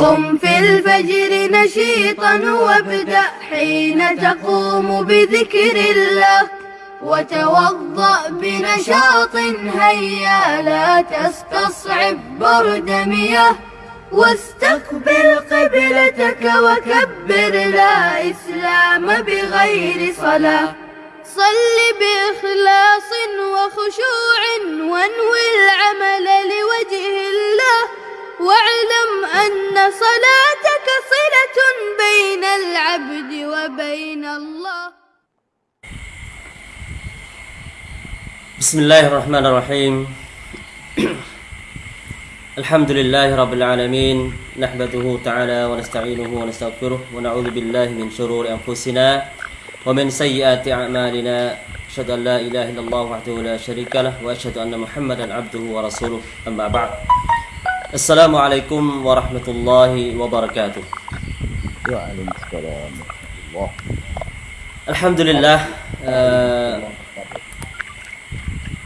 قم في الفجر نشيطا وابدأ حين تقوم بذكر الله. وتوضأ بنشاط هيا لا تستصعب برد مياه. واستقبل قبلتك وكبر لا إسلام بغير صلاة. صل بإخلاص وخشوع وانوي العمل لوجه الله. واعلم أن صلاتك صلة بين العبد وبين الله. بسم الله الرحمن الرحيم. الحمد لله رب العالمين. نحمده تعالى ونستعينه ونستغفره ونعوذ بالله من شرور أنفسنا ومن سيئات أعمالنا. أشهد أن لا إله إلا الله وحده لا شريك له وأشهد أن محمدا عبده ورسوله. أما بعد. السلام عليكم ورحمة الله وبركاته وعليكم السلام ورحمة الله الحمد لله អឺ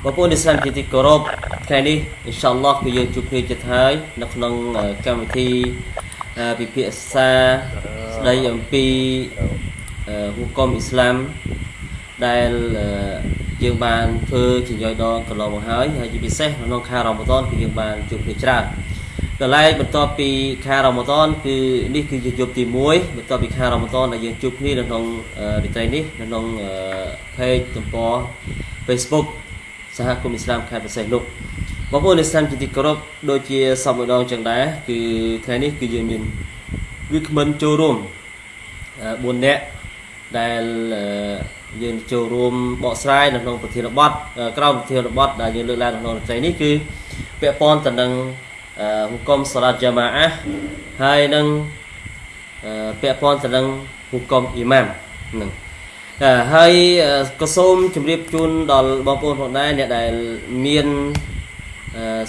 បងប្អូនឥស្លាមជាទីគោរពថ្ងៃនេះអ៊ីនសាអល់ឡោះគឺយើងជួបគ្នាចិត្តហើយនៅក្នុងកម្មវិធីពិភាក្សាស្ដីអំពីហុគមអ៊ីស្លាមដែលយើងបានធ្វើជាញយដងកន្លងមកហើយហើយជាពិសេសក្នុងខែរ៉ាម៉ាដនគឺយើងបានជួបគ្នាច្រើន កន្លែងបន្ទាប់ពីខែរ៉ាម៉ាដនគឺនេះគឺជាយប់ទី1បន្ទាប់ពីខែរ៉ាម៉ាដនដែលយើងជួបគ្នានៅក្នុងរាត្រីនេះនៅក្នុង page ទំព័រ Facebook សហគមន៍អ៊ីស្លាមខេត្តប្រសេះនោះបងប្អូនឥស្លាមជាទីគោរពដូចជាសពម្ដងចឹងដែរគឺថ្ងៃនេះគឺយើងមានវាគ្មិនចូលរួម4នាក់ដែលយើងចូលរួមបកស្រាយនៅក្នុងប្រធានបទក្រោមប្រធានបទដែលយើងលើកឡើងនៅក្នុងត្រីនេះគឺពាក់ព័ន្ធទៅនឹង ហុគមសាឡាតយ៉ាម៉ាអាហើយនឹងពាក់ព័ន្ធទៅនឹងហុគមអ៊ីម៉ាមនឹងហើយក៏សូមជម្រាបជូនដល់បងប្អូនផងដែរអ្នកដែលមាន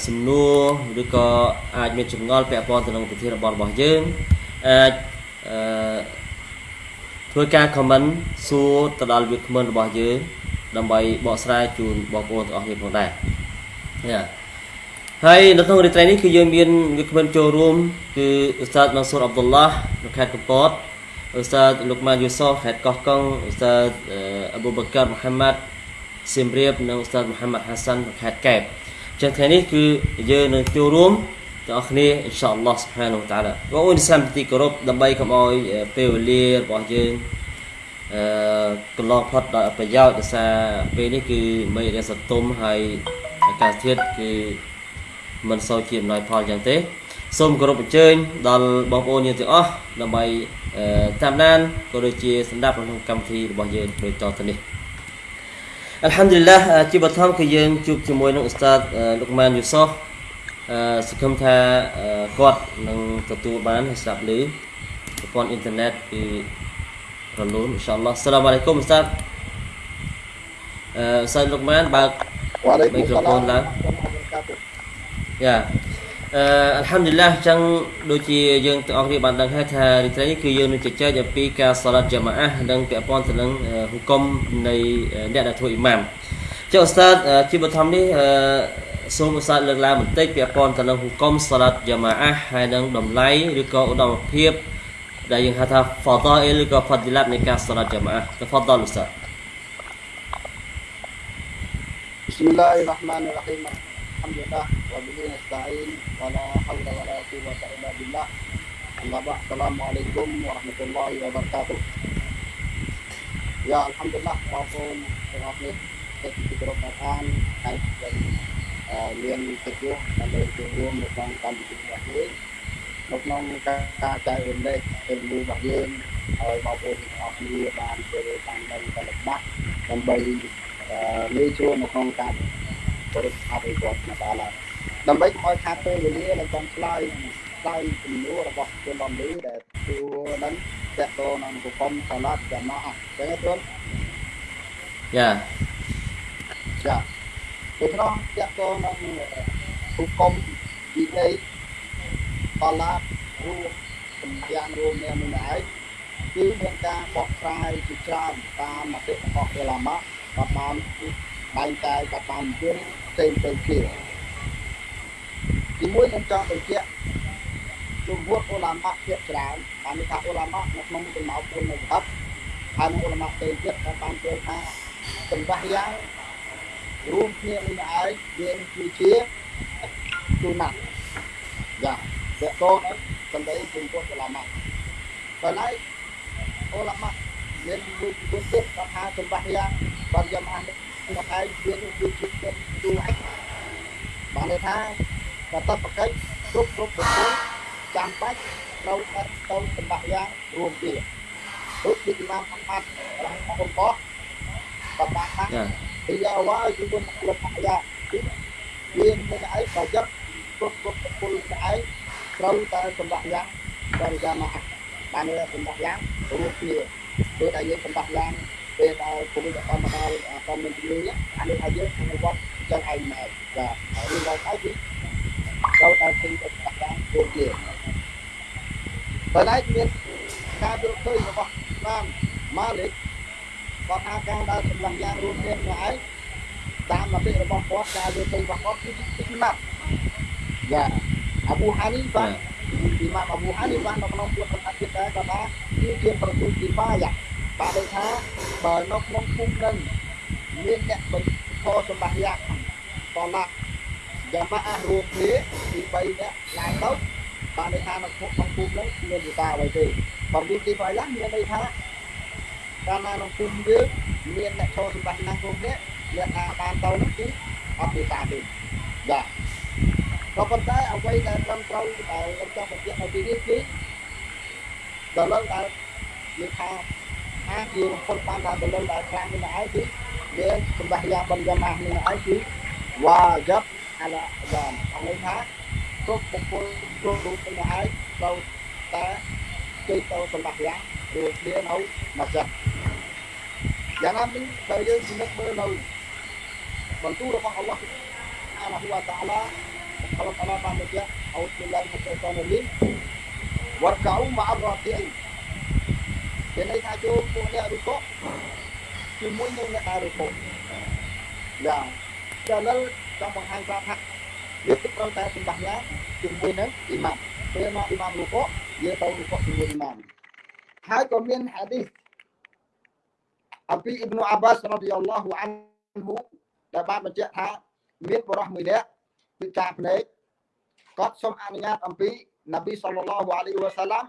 សំណួរឬក៏អាចមានចម្ងល់ពាក់ព័ន្ធទៅនឹងប្រធានបទរបស់យើងអាចអឺធ្វើការ comment សួរទៅដល់វាគ្មិនរបស់យើងដើម្បីបកស្រាយជូនបងប្អូនទាំងអស់គ្នាផងដែរយ៉ា ហើយនៅក្នុងរាត្រីនេះគឺយើងមានវាគ្មិនចូលរួមគឺអ៊ូស្តាតម៉ាស៊ូរអាប់ឌុលឡានៅខេត្តកំពតអ៊ូស្តាតលោកម៉ានយូសូខេត្តកោះកុងអ៊ូស្តាតអប៊ូបកាមហាម៉ាត់សៀមរាបនិងអ៊ូស្តាតមូហាម៉ាត់ហាសាន់ខេត្តកែបចឹងថ្ងៃនេះគឺយើងនឹងចូលរួមទាំងអស់គ្នាអ៊ីនសាអល់ឡោះស៊ុបហានវតាឡាបងប្អូនសាមទីគោរពដើម្បីកុំឲ្យពេលវេលារបស់យើងអឺកន្លងផុតដោយប្រយោជន៍ដោយសារពេលនេះគឺមិនរៀនសតុំហើយអាកាសធាតុគឺ មិនសូវជាអំណោយផលយ៉ាងទេសូមគោរពអញ្ជើញដល់បងប្អូនយើងទាំងអស់ដើម្បីតាមដានក៏ដូចជាស្ដាប់ក្នុងកម្មវិធីរបស់យើងដូចតទៅនេះអัลហាំឌុលឡាជាបឋមគឺយើងជួបជាមួយនឹងអ៊ូស្តាតលោកម៉ានយូសូអឺសង្ឃឹមថាគាត់នឹងទទួលបានហើយស្ដាប់ឮប្រព័ន្ធអ៊ីនធឺណិតគឺរលូនអ៊ីនសាអល់ឡោះសាឡាមអាឡៃគុំអ៊ូស្តាតអឺអ៊ូស្តាតលោកម៉ានបើកមីក្រូហ្វូនឡើង យ៉ាអឺអัลហាំឌុលឡាចឹងដូចជាយើងទាំងអស់គ្នាបានដឹងហើយថារីត្រីនេះគឺយើងនឹងជជែកអំពីការសាឡាត់យ៉ាម៉ាអានិងពាក់ព័ន្ធទៅនឹងហុគមនៃអ្នកដែលធ្វើអ៊ីម៉ាមចុះអ៊ូស្តាតជាបឋមនេះអឺសូមឧស្សាហ៍លើកឡើងបន្តិចពាក់ព័ន្ធទៅនឹងហុគមសាឡាត់យ៉ាម៉ាអាហើយនឹងតម្លៃឬក៏ឧត្តមភាពដែលយើងហៅថា fadail ឬក៏ fadilat នៃការសាឡាត់យ៉ាម៉ាអា تفضل استاذ بسم الله الرحمن الرحيم الحمد لله وبه نستعين ولا حول ولا قوة إلا بالله أما بعد السلام عليكم ورحمة الله وبركاته يا الحمد لله បងប្អូនទាំងអស់គ្នាចិត្តពីក្រុមអានហើយមានកិត្តិយសដើម្បីចូលរួមនៅក្នុងកម្មវិធីរបស់យើងនៅក្នុងការចែករំលែកពេលវេលារបស់យើងឲ្យបងប្អូនទាំងអស់គ្នាបានចូលតាមដល់កលបាក់ដើម្បីងាយស្រួលនៅក្នុងការគោរពអភិវឌ្ឍន៍តាឡា ដើម្បីកុំឲ្យខាតពេលវេលានៅក្នុងឆ្លើយឆ្លើយជំនួសរបស់ជនបំលឺដែលទួនឹងតកតនឹងប្រគំសាឡាត់ចំណោះអញ្ចឹងទេបងយ៉ាចាពេលនោះតកតនឹងប្រគំពីនៃសាឡាត់រួមសម្យ៉ាងរួមនេះមិនដែរគឺមានការបកស្រាយជាច្រើនតាមមតិរបស់អេឡាម៉ាក៏បានបែងចែកក៏បានយល់ផ្សេងផ្សេងគ្នា ទីមួយខ្ញុំចង់បញ្ជាក់ជំនួសអ៊ុឡាម៉ាភាគច្រើនបានថាអ៊ុឡាម៉ានៅក្នុងចំណោម4នៅកັບហើយអ៊ុឡាម៉ាផ្សេងទៀតក៏បានជឿថាសម្បាយ៉ាងរួមគ្នានេះឯងវាគឺជាទូណាស់យ៉ាតកតងសម្ដីជំនួសអ៊ុឡាម៉ាប៉ុន្តែអ៊ុឡាម៉ាមានមួយពុទ្ធទៀតថាសម្បាយ៉ាងបានយកអានមកឯងវាគឺជាទូឯងបានន័យថា កតបកិច្ចគ្រប់គ្រប់ប្រព័ន្ធចាំបាច់ត្រូវតែទៅសម្បាយ៉ាងរួមគ្នាដូចជាតាមអត្តរបស់បំផុសបបាក់ថាចាពី awal chúng tôi lập lại ra viên cái cái và chất cốt cốt cốt cái trâu ta cầm bạc giang và ra mà bạn ơi cầm bạc giang đúng nhiều tôi đại diện cầm bạc giang về ta cũng đã con mà ta con mình đi á anh đi thay dưới anh quan chân anh này và ở đi vào cái gì trâu ta cầm bạc giang đúng nhiều và đấy viên ca được tôi mà bạc giang mà lịch គាត់ថាការដើរសម្រាប់យ៉ាងរួមគ្នាហ្នឹងឯងតាមមតិរបស់គាត់ការលើកទៅរបស់គាត់គឺទីម៉ាត់យ៉ាអប៊ូហានីបាទទីម៉ាត់អប៊ូហានីបាទនៅក្នុងពុទ្ធសាសនាដែរគាត់ថាគឺជាប្រទូទីបាយ៉ាបាទដូចថាបើនៅក្នុងភូមិនឹងមានអ្នកបញ្ខសម្បត្តិយ៉ាងតឡា យ៉ាម៉ាអះរួមគ្នាទី3នាក់ឡើងទៅបាទដូចថានៅក្នុងភូមិនឹងមានវិការអ្វីទេបើទីទីបាយ៉ាមានន័យថាកាលណាក្នុងភូមិយើងមានអ្នកឈរសម្បត្តិណាស់គ្រប់នេះអ្នកណាបានទៅនោះគឺអត់មានតាទេចាក៏ប៉ុន្តែអ្វីដែលត្រឹមត្រូវដែលខ្ញុំចង់បញ្ជាក់នៅទីនេះគឺដល់លើដែលនិយាយថាអាជារំពុតបានថាដល់លើដែលខ្លាំងនេះឯងគឺមានសម្បត្តិយ៉ាងបំយ៉ាងម៉ាស់នេះឯងគឺវ៉ាយ៉ាប់ អាឡាយ៉ានអង្គថាគ្រប់បុគ្គលគ្រប់រូបនេះឯងត្រូវតែជួយទៅសម្បត្តិយ៉ាងរួមគ្នានៅមកចិត្តយ៉ាងណាមិញបើយើងពិនិត្យមើលនៅបន្ទូលរបស់អល់ឡោះអាឡាហ៊ូវតាឡាអល់ឡោះតាឡាបានបញ្ជាក់អោទិលាហិតតនលីវរកៅម៉ាអរ៉ាទីមានន័យថាចូលពួកអ្នករុកជាមួយនឹងអ្នករុកយ៉ាងដល់ ចង់បង្ហាញប្រាប់ថាយើងត្រូវតែសម្បត្តិយ៉ាងជាមួយនឹងអ៊ីម៉ាមពេលមកអ៊ីម៉ាមរុកយើងទៅរុកជាមួយអ៊ីម៉ាមហើយក៏មានហាឌីសអំពីអ៊ីប្នុអាបាសរ៉ាឌីយ៉ាឡោះអានហ៊ូដែលបានបញ្ជាក់ថាមានបរិះមួយនាក់គឺការភ្នែកគាត់សូមអនុញ្ញាតអំពីនប៊ីសល្លឡោះអាឡៃវ៉ាសាឡាម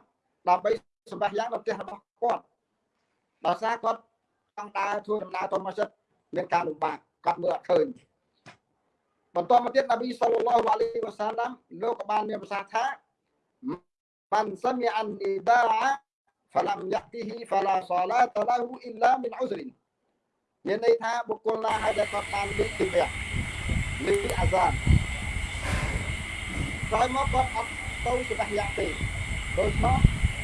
ដើម្បីសម្បះយ៉ាងនៅផ្ទះរបស់គាត់ដោយសារគាត់ចង់ដើរធ្វើដំណើរទៅម៉ាស៊ីតមានការលំបាកគាត់មើលអត់ឃើញ បន្តមកទៀតណាប៊ីសល្លឡោះអាឡៃវ៉ាសាឡាំលោកក៏បានមានប្រសាសន៍ថាបានសមីអាននីបាហ្វឡាំយ៉ាទីហ៊ីហ្វឡាសាឡាតឡាហ៊ូអ៊ីឡាមីនអ៊ុស្រិនមានន័យថាបុគ្គលណាហើយដែលគាត់បានលឺទីវៈលឺអាសានក្រោយមកគាត់អត់ទៅសម្រាប់យ៉ាទេដូច្នោះ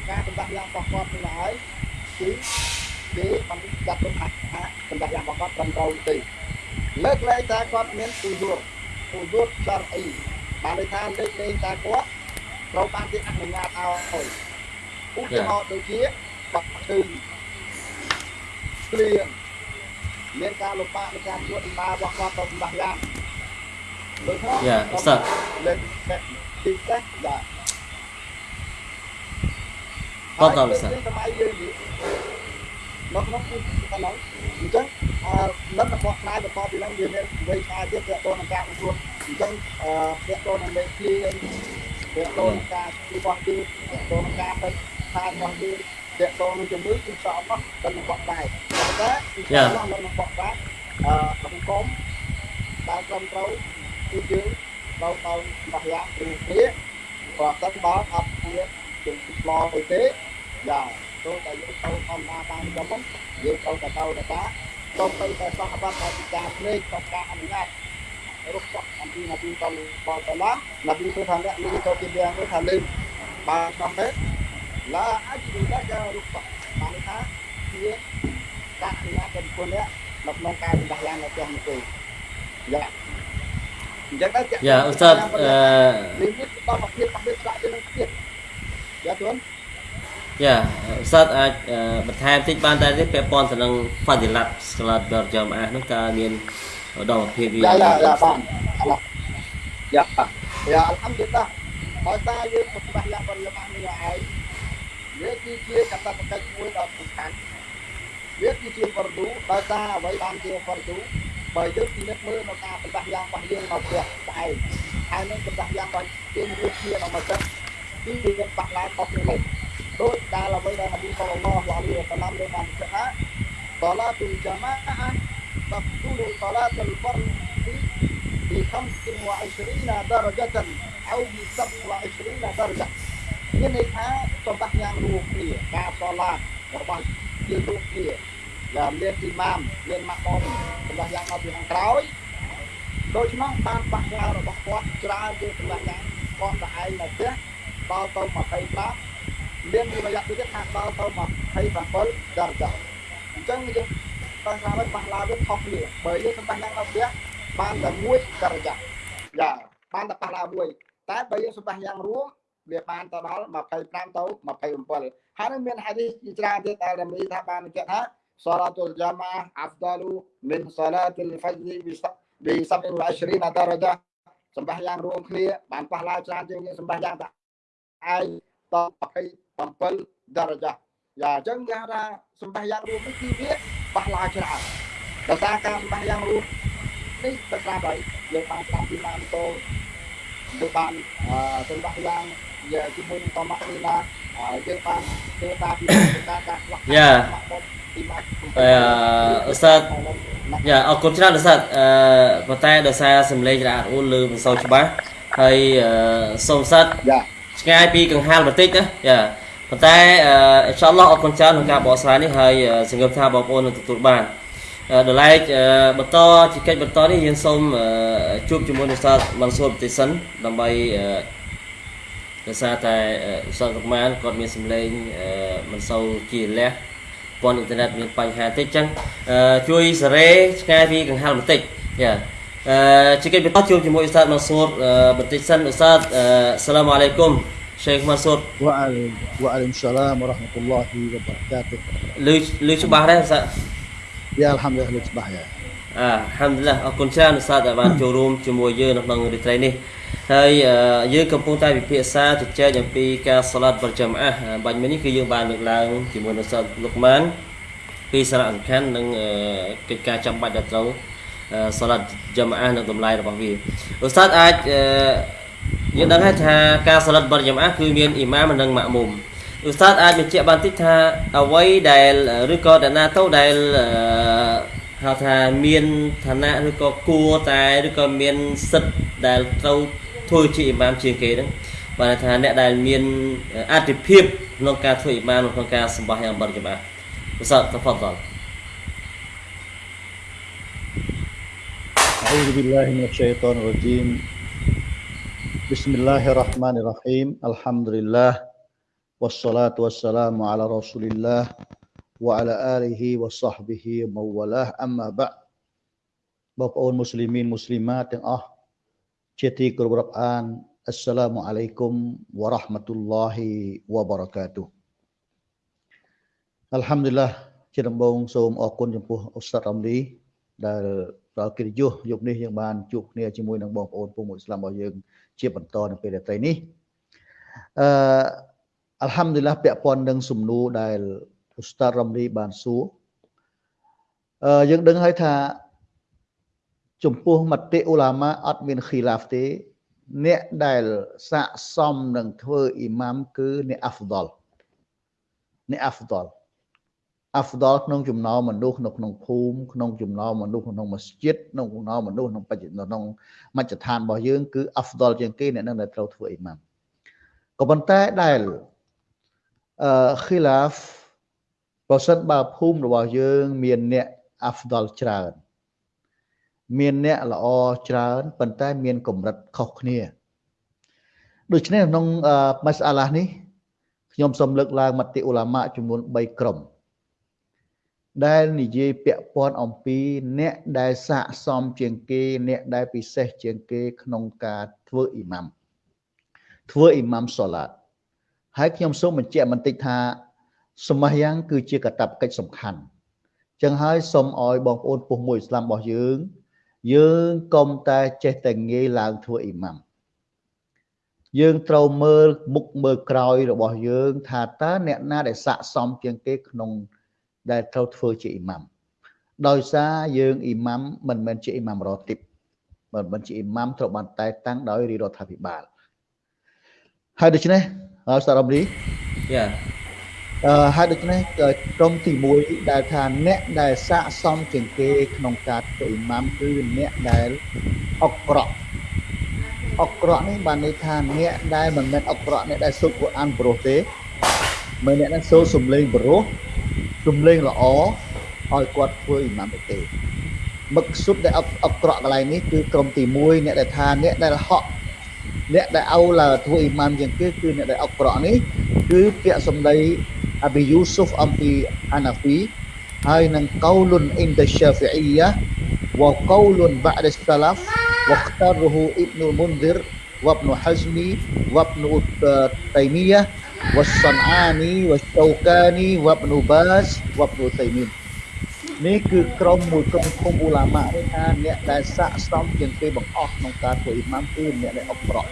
ការសម្រាប់យ៉ារបស់គាត់នេះហើយគឺគេបានចាត់ទុកថាសម្រាប់យ៉ារបស់គាត់ត្រឹមត្រូវទេលើកលែងតែគាត់មានទូទួល រចរអីបានន័យថាលើកលែងតែគាត់ត្រូវបានគេអនុញ្ញាតឲ្យឧទាហរណ៍ដូចជាបាក់ឈឺគ្លៀងមានការលំបាកនៃការជួបដំណើររបស់គាត់ទៅសម្បត្តិយ៉ាងដូចនោះយ៉ាឧស្សាហ៍លេខទីចេះយ៉ាតតឧស្សាហ៍សម័យយើងនេះនៅក្នុងទីកន្លែងអញ្ចឹងអឺ លទ្ធរបស់ផ្នែកបន្តពីឡើងវាមានវ័យឆ្ងាយទៀតទាក់ទងនឹងការប្រកួតអញ្ចឹងអឺទាក់ទងនឹងលេខឃ្លៀងទាក់ទងនឹងការរបស់ទីទាក់ទងនឹងការទៅខាងរបស់ទីទាក់ទងនឹងជំងឺគឺសអត់ទៅនឹងបកដែរតែតែគឺអត់នឹងបកដែរអឺអង្គមដែលត្រឹមត្រូវគឺយើងទៅទៅបោះយ៉ាងពីគ្នាបើសិនបើអត់មានជំងឺឆ្លងអីទេយ៉ាចូលតែយើងទៅធម្មតាតាមចំហ្នឹងយើងទៅតែទៅតា ទៅទៅតែសោះបាត់តែពីការភ្លេចទៅការអនុញ្ញាតរុកអំពីនាទីតលបតឡានាទីទៅថាអ្នកនេះទៅពីយ៉ាងនេះថាលើបាទ xong hết là ai chỉ đã cho rupa bạn ថាជាការអនុញ្ញាតពីគុណនេះនៅក្នុងការសម្បត្តិយ៉ាងនៅផ្ទះនេះទេយ៉ាអញ្ចឹងដែរយ៉ាឧស្សាហ៍អឺនេះនេះដល់មកភាពរបស់ស្ដាប់ទៅនឹងទៀតយ៉ាទួន យ៉ាឧស្សាហ៍អាចអឺបន្ថែមតិចបានតែទេពាក់ព័ន្ធទៅនឹង Fadilat Salat berjamaah នោះតើមានឧត្តមភាពវាយ៉ាយ៉ាយ៉ាបានយ៉ាយ៉ាអល់ហាំឌុលឡាហើយតាយើងប្រកាសយ៉ាងបរិយាកាសនេះឲ្យវាគឺជាកតបកិច្ចមួយដ៏សំខាន់វាគឺជាបរទូដោយសារអ្វីបានជាបរទូបើយើងពិនិត្យមើលនៅការប្រកាសយ៉ាងរបស់យើងនៅផ្ទះស្អែកហើយនឹងប្រកាសយ៉ាងរបស់យើងវាជានៅមកចិត្តពីវាបាក់ឡើងខុសគ្នា ដូចដែលអ្វីដែលនប៊ីសល្លឡោះអាឡៃហ៊ីវ៉ាសឡាមបានប្រាប់ថា صلاة الجماعة تفضل صلاة الفرد ب 25 درجة أو ب 27 درجة មានន័យថាសម្បត្តិយ៉ាងរួមគ្នាការសឡារបស់យើងរួមគ្នាយ៉ាងមានទីម៉ាមមានម៉ាក់អមសម្បត្តិយ៉ាងមកពីខាងក្រោយដូច្នោះតាមបាក់ឡើងរបស់គាត់ច្រើនជាសម្បត្តិយ៉ាងគាត់តែឯងនៅផ្ទះដល់ទៅ25 មានវិរយៈទៀតថាដល់ទៅ27ដរចាអញ្ចឹងយើងបើថាមិនបាក់ឡើងវាខុសគ្នាបើយើងសម្បត្តិយ៉ាងនៅផ្ទះបានតែមួយដរចាយ៉ាបានតែប៉ះឡើងមួយតែបើយើងសម្បត្តិយ៉ាងរួមវាបានទៅដល់25ទៅ27ហើយនឹងមានហាឌីសជាច្រើនទៀតដែលរមីថាបានបញ្ជាក់ថា salatul jamaah afdalu min salatil fajr bi 27 darajah សម្បះយ៉ាងរួមគ្នាបានប៉ះឡើងច្រើនជាងសម្បះយ៉ាងតែឯងត 27 darajah យ៉ាអញ្ចឹងគេថាសម្បះយ៉ាងរួមនេះគឺវាប៉ះឡើងច្រើនដោយសារការសម្បះយ៉ាងរួមនេះទៅតាមហើយយើងបានតាមពីបានតោទៅបានសម្បះយ៉ាងជាមួយនឹងតម៉ាក់នេះណាយើងបានធ្វើតាមពីការការខ្វះយ៉ាអឺអ៊ូស្តាតយ៉ាអរគុណច្រើនអ៊ូស្តាតអឺប៉ុន្តែដោយសារសំឡេងរ៉ាអូនលើមិនសូវច្បាស់ហើយសូមសិតយ៉ាឆ្ងាយពីកង្ហាលបន្តិចណាយ៉ា ប៉ុន្តែអ៊ីនសាអល់ឡោះអរគុណច្រើនក្នុងការបកស្រាយនេះហើយសង្ឃឹមថាបងប្អូននឹងទទួលបានដល់ឡែកបន្តជាកិច្ចបន្តនេះយើងសូមជួបជាមួយនឹងសាស្ត្រមនសួរបន្តិចសិនដើម្បីដោយសារតែសតកមានគាត់មានសម្លេងមិនសូវជាលះព័ន្ធអ៊ីនធឺណិតមានបញ្ហាតិចចឹងជួយសេរីឆ្ងាយពីកង្ហាល់បន្តិចយ៉ាអឺជាកិច្ចបន្តជួបជាមួយអ៊ូស្តាតម៉ាស៊ូតបន្តិចសិនអ៊ូស្តាតសាឡាមអាឡៃគុំ Syekh Mansur Waalaikumsalam warahmatullahi wabarakatuh លឺលឺច្បាស់ដែរសា Ya alhamdulillah លឺច្បាស់យ៉ាអ่า Alhamdulillah អរគុណច្រើនសាដែលបានចូលរួមជាមួយយើងនៅក្នុងរាត្រីនេះហើយយើងកំពុងតែពិភាក្សាជជែកអំពីការសាឡាត់បរចាំអះបាញ់មិញនេះគឺយើងបានលើកឡើងជាមួយនឹងសាស្ត្រលោកម៉ានពីសារៈសំខាន់និងកិច្ចការចាំបាច់ដែលត្រូវសាឡាត់ចាំអះនិងតម្លៃរបស់វាឧស្សាហ៍អាច យើងដឹងហើយថាការសាឡាត់បរចាំអះគឺមានអ៊ីម៉ាមនិងម៉ាក់មុំឧស្សាហ៍អាចបញ្ជាក់បានតិចថាអ្វីដែលឬក៏ដណាទៅដែលហៅថាមានឋានៈឬក៏គួរតែឬក៏មានសិទ្ធដែលត្រូវធ្វើជាអ៊ីម៉ាមជាងគេហ្នឹងបានថាអ្នកដែលមានអតិភិបក្នុងការធ្វើអ៊ីម៉ាមក្នុងការសម្បាសយ៉ាងបរិយាមាឧស្សាហ៍តហ្វដល أعوذ بالله من الشيطان الرجيم Bismillahirrahmanirrahim. Alhamdulillah. Wassalatu wassalamu ala rasulillah wa ala alihi wa sahbihi mawalah amma ba' Bapak muslimin muslimat yang ah ceti Al-Quran Assalamualaikum warahmatullahi wabarakatuh ជាបន្តនៅពេលរាត្រីនេះអឺអល់ហាំឌុលឡាពាក់ព័ន្ធនឹងសំណួរដែលអ៊ុស្តាតរ៉ាំលីបានសួរអឺយើងដឹងហើយថាចំពោះមតិអ៊ូឡាម៉ាអត់មានខីឡាហ្វទេ អ្នកដែលស័កសមនឹងធ្វើអ៊ីម៉ាមគឺអ្នកអាហ្វដលអ្នកអាហ្វដល អាហ្វដលក្នុងចំណោមមនុស្សនៅក្នុងភូមិក្នុងចំណោមមនុស្សក្នុងមស្ជីតក្នុងចំណោមមនុស្សក្នុងបច្ចុប្បន្នក្នុងមជ្ឈដ្ឋានរបស់យើងគឺអាហ្វដលជាងគេអ្នកនឹងដែលត្រូវធ្វើអ៊ីម៉ាមក៏ប៉ុន្តែដែលអឺខីឡាហ្វប្រសិនបើភូមិរបស់យើង មានអ្នកអាហ្វដលច្រើនមានអ្នកល្អច្រើនប៉ុន្តែមានកម្រិតខុសគ្នាដូច្នេះក្នុងម៉ាសាឡានេះខ្ញុំសូមលើកឡើងមតិអ៊ូឡាម៉ាចំនួន3ក្រុម ដែលនិយាយពាក់ព័ន្ធអំពី អ្នកដែលស័កសមជាងគេ អ្នកដែលពិសេសជាងគេ ក្នុងការធ្វើអ៊ីម៉ាំធ្វើអ៊ីម៉ាំសូឡាតហើយខ្ញុំសូមបញ្ជាក់បន្តិចថាសមះយ៉ាងគឺជាកតបកិច្ចសំខាន់ចឹងហើយសូមឲ្យបងប្អូនពុះមួយឥស្លាមរបស់យើង យើងកុំតែចេះតែងាយឡើងធ្វើអ៊ីម៉ាំយើងត្រូវមើលមុខមើលក្រោយរបស់យើង ថាតើអ្នកណាដែលស័ក្តិសមជាងគេក្នុង ដែលត្រូវធ្វើជាអ៊ីម៉ាំដោយសារយើងអ៊ីម៉ាំមិនមែនជាអ៊ីម៉ាំរ៉ទីបមិនមែនជាអ៊ីម៉ាំត្រូវបានតែតាំងដោយរាជរដ្ឋាភិបាលហើយដូច្នេះអរសារ៉ាប់នេះយ៉ាអឺហើយដូច្នេះក្រុមទី1ដែលថាអ្នកដែលស័ក្តិសមជាងគេក្នុងការធ្វើអ៊ីម៉ាំគឺអ្នកដែលអក្រក់អក្រក់នេះបានន័យថាអ្នកដែលមិនមែនអក្រក់អ្នកដែលសូត្រកូរអានប្រុសទេមិនអ្នកដែលសូត្រសំឡេងប្រុ ទំលេងល្អឲ្យគាត់ធ្វើអ៊ីម៉ាំទេមឹកសុទ្ធដែលអក្រក់កន្លែងនេះគឺក្រុមទី1អ្នកដែលថាអ្នកដែលហក់អ្នកដែលអូឡាធ្វើអ៊ីម៉ាំជាងគេគឺអ្នកដែលអក្រក់នេះគឺពាក្យសម្ដីអប៊ីយូស៊ុហ្វអំពីអាណាហ្វីហើយនឹងកោលុនអ៊ីនដាស្យាហ្វីអ៊ីយ៉ាវកោលុនបាដសាឡាហ្វវខ្តារូហ៊ូអ៊ីបនុលមុនឌិរវ៉ាប់នុហាហ្សមីវ៉ាប់នុតៃមីយ៉ា والصنعاني والشوكاني وابن باز وابن تيمين នេះគឺក្រុមមួយក្រុមគុំអ៊ូឡាម៉ានេះថាអ្នកដែលស័ក្តិសមជាងគេបង្អស់ក្នុងការធ្វើអ៊ីម៉ាមគឺអ្នកដែលអក្រក់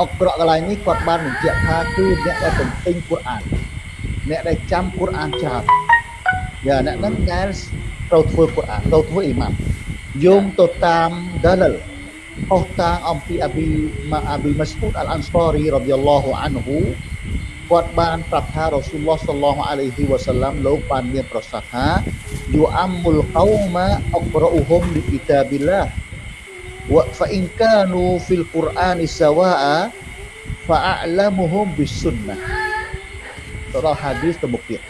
អក្រក់កន្លែងនេះគាត់បានបញ្ជាក់ថាគឺអ្នកដែលទន្ទិញកូរ៉ានអ្នកដែលចាំកូរ៉ានច្រើនយ៉ាអ្នកហ្នឹងដែលត្រូវធ្វើកូរ៉ានត្រូវធ្វើអ៊ីម៉ាមយោងទៅតាមដាលលអស់តាងអំពីអប៊ីម៉ាអប៊ីម៉ាស្អ៊ូតអលអាន់សរីរ៉ាឌីយ៉ាឡោះអានហ៊ូ គាត់បានប្រាប់ថារ៉ូស៊ូលឡោះសល្លោះអាឡៃហ៊ីវ៉ាសាឡាំលោកបានមានប្រសាសន៍ថាយូអាំមុលកោម៉ាអក្រអ៊ូហុំលីគីតាប៊ីឡាវ៉ហ្វអ៊ីនកានូហ្វីលកូរ៉ានសាវ៉ាហ្វាអឡាមុហុំប៊ីសុនណាទៅដល់ហាឌីសទៅមុខទៀត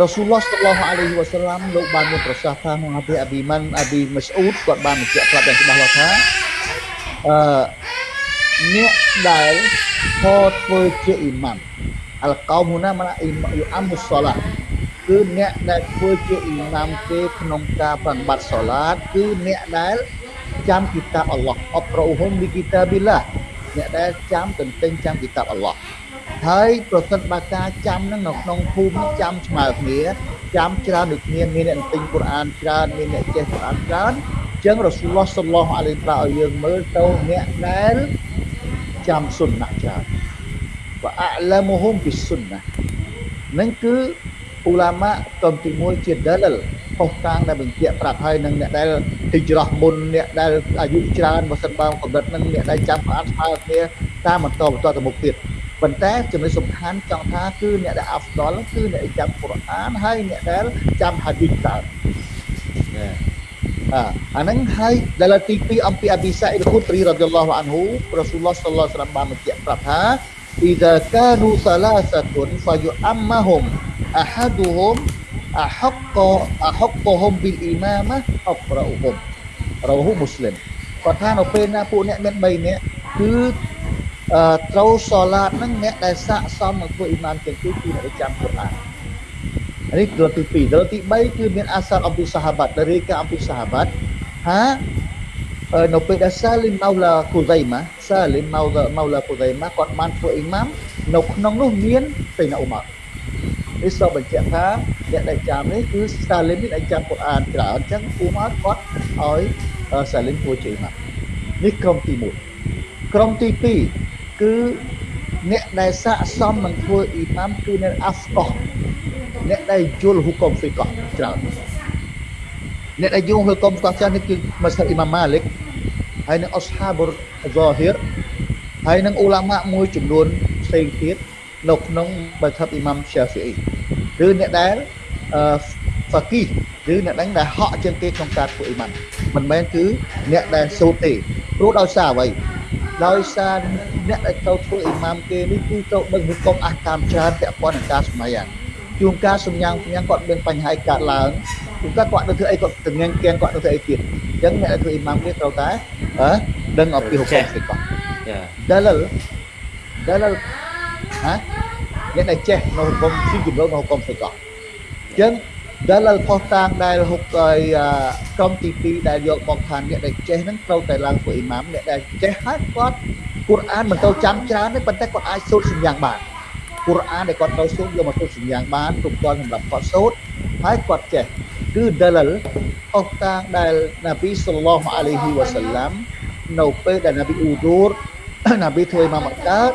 រ៉ូស៊ូលឡោះសល្លោះអាឡៃហ៊ីវ៉ាសាឡាំលោកបានមានប្រសាសន៍ថាក្នុងអាពីអាប៊ីម៉ាន់អាប៊ីម៉ាស្អ៊ូតគាត់បានបញ្ជាក់ប្រាប់យ៉ាងច្បាស់លាស់ថាអឺ អ្នកដែលខធ្វើជាអ៊ីម៉ាំអលកោមណាម៉ាអ៊ីម៉ាយអាមុសឡាគឺអ្នកដែលធ្វើជាអ៊ីម៉ាំគេក្នុងការប្រតិបត្តិសូឡាតគឺអ្នកដែលចាំគីតាបអល់ឡោះអប្រអ៊ុហុមលីគីតាប៊ីឡាអ្នកដែលចាំទន្ទិញចាំគីតាបអល់ឡោះហើយប្រសិនបើការចាំនឹងនៅក្នុងភូមិចាំស្មើគ្នាចាំច្រើនដូចគ្នាមានអ្នកទិញកូរ៉ានច្រើនមានអ្នកចេះកូរ៉ានច្រើនចឹងរ៉ូស៊ូលឡោះសល្លោះអាឡៃប្រាឲ្យយើងមើលទៅអ្នកដែល ចាំសុនណាច្រើនវអឡាមុហុំពីសុនណានឹងគឺអ៊ូឡាម៉ាកំទី1ជាដាលលផុសតាងដែលបញ្ជាក់ប្រាប់ហើយនឹងអ្នកដែលទីច្រោះមុនអ្នកដែលអាយុច្រើនបើសិនបើកម្រិតនឹងអ្នកដែលចាំស្អាតស្មើគ្នាតាមបន្តបន្តទៅមុខទៀតប៉ុន្តែចំណុចសំខាន់ចង់ថាគឺអ្នកដែលអាហ្វដលគឺអ្នកចាំកូរ៉ានហើយអ្នកដែលចាំហាឌីសច្រើន អាអាហ្នឹងហើយដែលទី2អំពីអប៊ីសាអ៊ីលខូទ្រីរ៉ាឌីយ៉ាឡោះអានហ៊ូរ៉ាស៊ូលឡោះសល្លោះសាឡាមបានបញ្ជាក់ប្រាប់ថា إذا كانوا ثلاثة فيؤمهم أحدهم أحق أحقهم بالإمامة أقرأهم رواه مسلم គាត់ថានៅពេលណាពួកអ្នកមាន3នាក់គឺត្រូវសូឡាតហ្នឹងអ្នកដែលស័កសមនឹងធ្វើអ៊ីម៉ាមទាំងពីរគឺអ្នកចាំកូរ៉ាន នេះដលទី2ដលទី3គឺមានអាសារអំពីសាហាបាត់ដែលរាយការណ៍អំពីសាហាបាត់ថានៅពេលដែលសាលីមម៉ៅឡាគូហ្សៃម៉ាសាលីមម៉ៅឡាម៉ៅឡាគូហ្សៃម៉ាគាត់បានធ្វើអ៊ីម៉ាមនៅក្នុងនោះមានសេណាអ៊ូម៉ានេះសូមបញ្ជាក់ថាអ្នកដែលចាំនេះគឺសាលីមនេះដែលចាំកូរ៉ានច្រើនអញ្ចឹងអ៊ូម៉ាគាត់ឲ្យសាលីមធ្វើជាអ៊ីម៉ាមនេះក្រុមទី1ក្រុមទី2គឺ អ្នកដែលស័កសមនឹងធ្វើអ៊ីម៉ាមគឺអ្នកអាហ្វកោះអ្នកដែលយល់ហ៊ុកុំហ្វីកោះច្រើនអ្នកដែលយល់ហ៊ុកុំហ្វីកោះច្រើននេះគឺមស្ហាបអ៊ីម៉ាម៉ាលិកហើយនឹងអស្ហាបុរហ្សាហ៊ីរហើយនឹងអ៊ូឡាម៉ាមួយចំនួនផ្សេងទៀតនៅក្នុងមស្ហាបអ៊ីម៉ាំស្យាហ្វីអ៊ីឬអ្នកដែលអឺហ្វាគីឬអ្នកដែលដែលហក់ជាងគេក្នុងការធ្វើអ៊ីម៉ាំមិនមែនគឺអ្នកដែលសូត្រទេព្រោះដោយសារអ្វី ដោយសារអ្នកដែលទៅធ្វើអ៊ីម៉ាមគេនេះគឺទៅដឹងហុគមអះកាមច្រើនពាក់ព័ន្ធនឹងការសម្ដែងជួនកាលសំញាំងសំញាំងគាត់មានបញ្ហាកើតឡើងជួនកាលគាត់នៅធ្វើអីគាត់ទាំងញ៉ាំងគៀងគាត់នៅធ្វើអីទៀតអញ្ចឹងអ្នកដែលធ្វើអ៊ីម៉ាមគេត្រូវតែអឺដឹងអំពីហុគមគេគាត់យ៉ាដាលលដាលលហ៎អ្នកដែលចេះនៅហុគមស៊ីជំរងនៅហុគមគេគាត់អញ្ចឹង ដែលលផុសតាងដែលហុកឲ្យក្រុមទី2ដែលយកមកថាអ្នកដែលចេះហ្នឹងត្រូវតែឡើងធ្វើអ៊ីម៉ាមអ្នកដែលចេះហើយគាត់កូរ៉ានមិនទៅចាំច្រើនទេប៉ុន្តែគាត់អាចសូត្រសម្យ៉ាងបានកូរ៉ានដែលគាត់ទៅសូត្រយកមកសូត្រសម្យ៉ាងបានគ្រប់គ្រាន់សម្រាប់គាត់សូត្រហើយគាត់ចេះគឺដលអស់តាងដែលនប៊ីសល្លោះអាឡៃហ៊ីវ៉ាសាឡាំនៅពេលដែលនប៊ីអ៊ូឌូរណាប៊ីធ្វើអ៊ីម៉ាមអត់កើត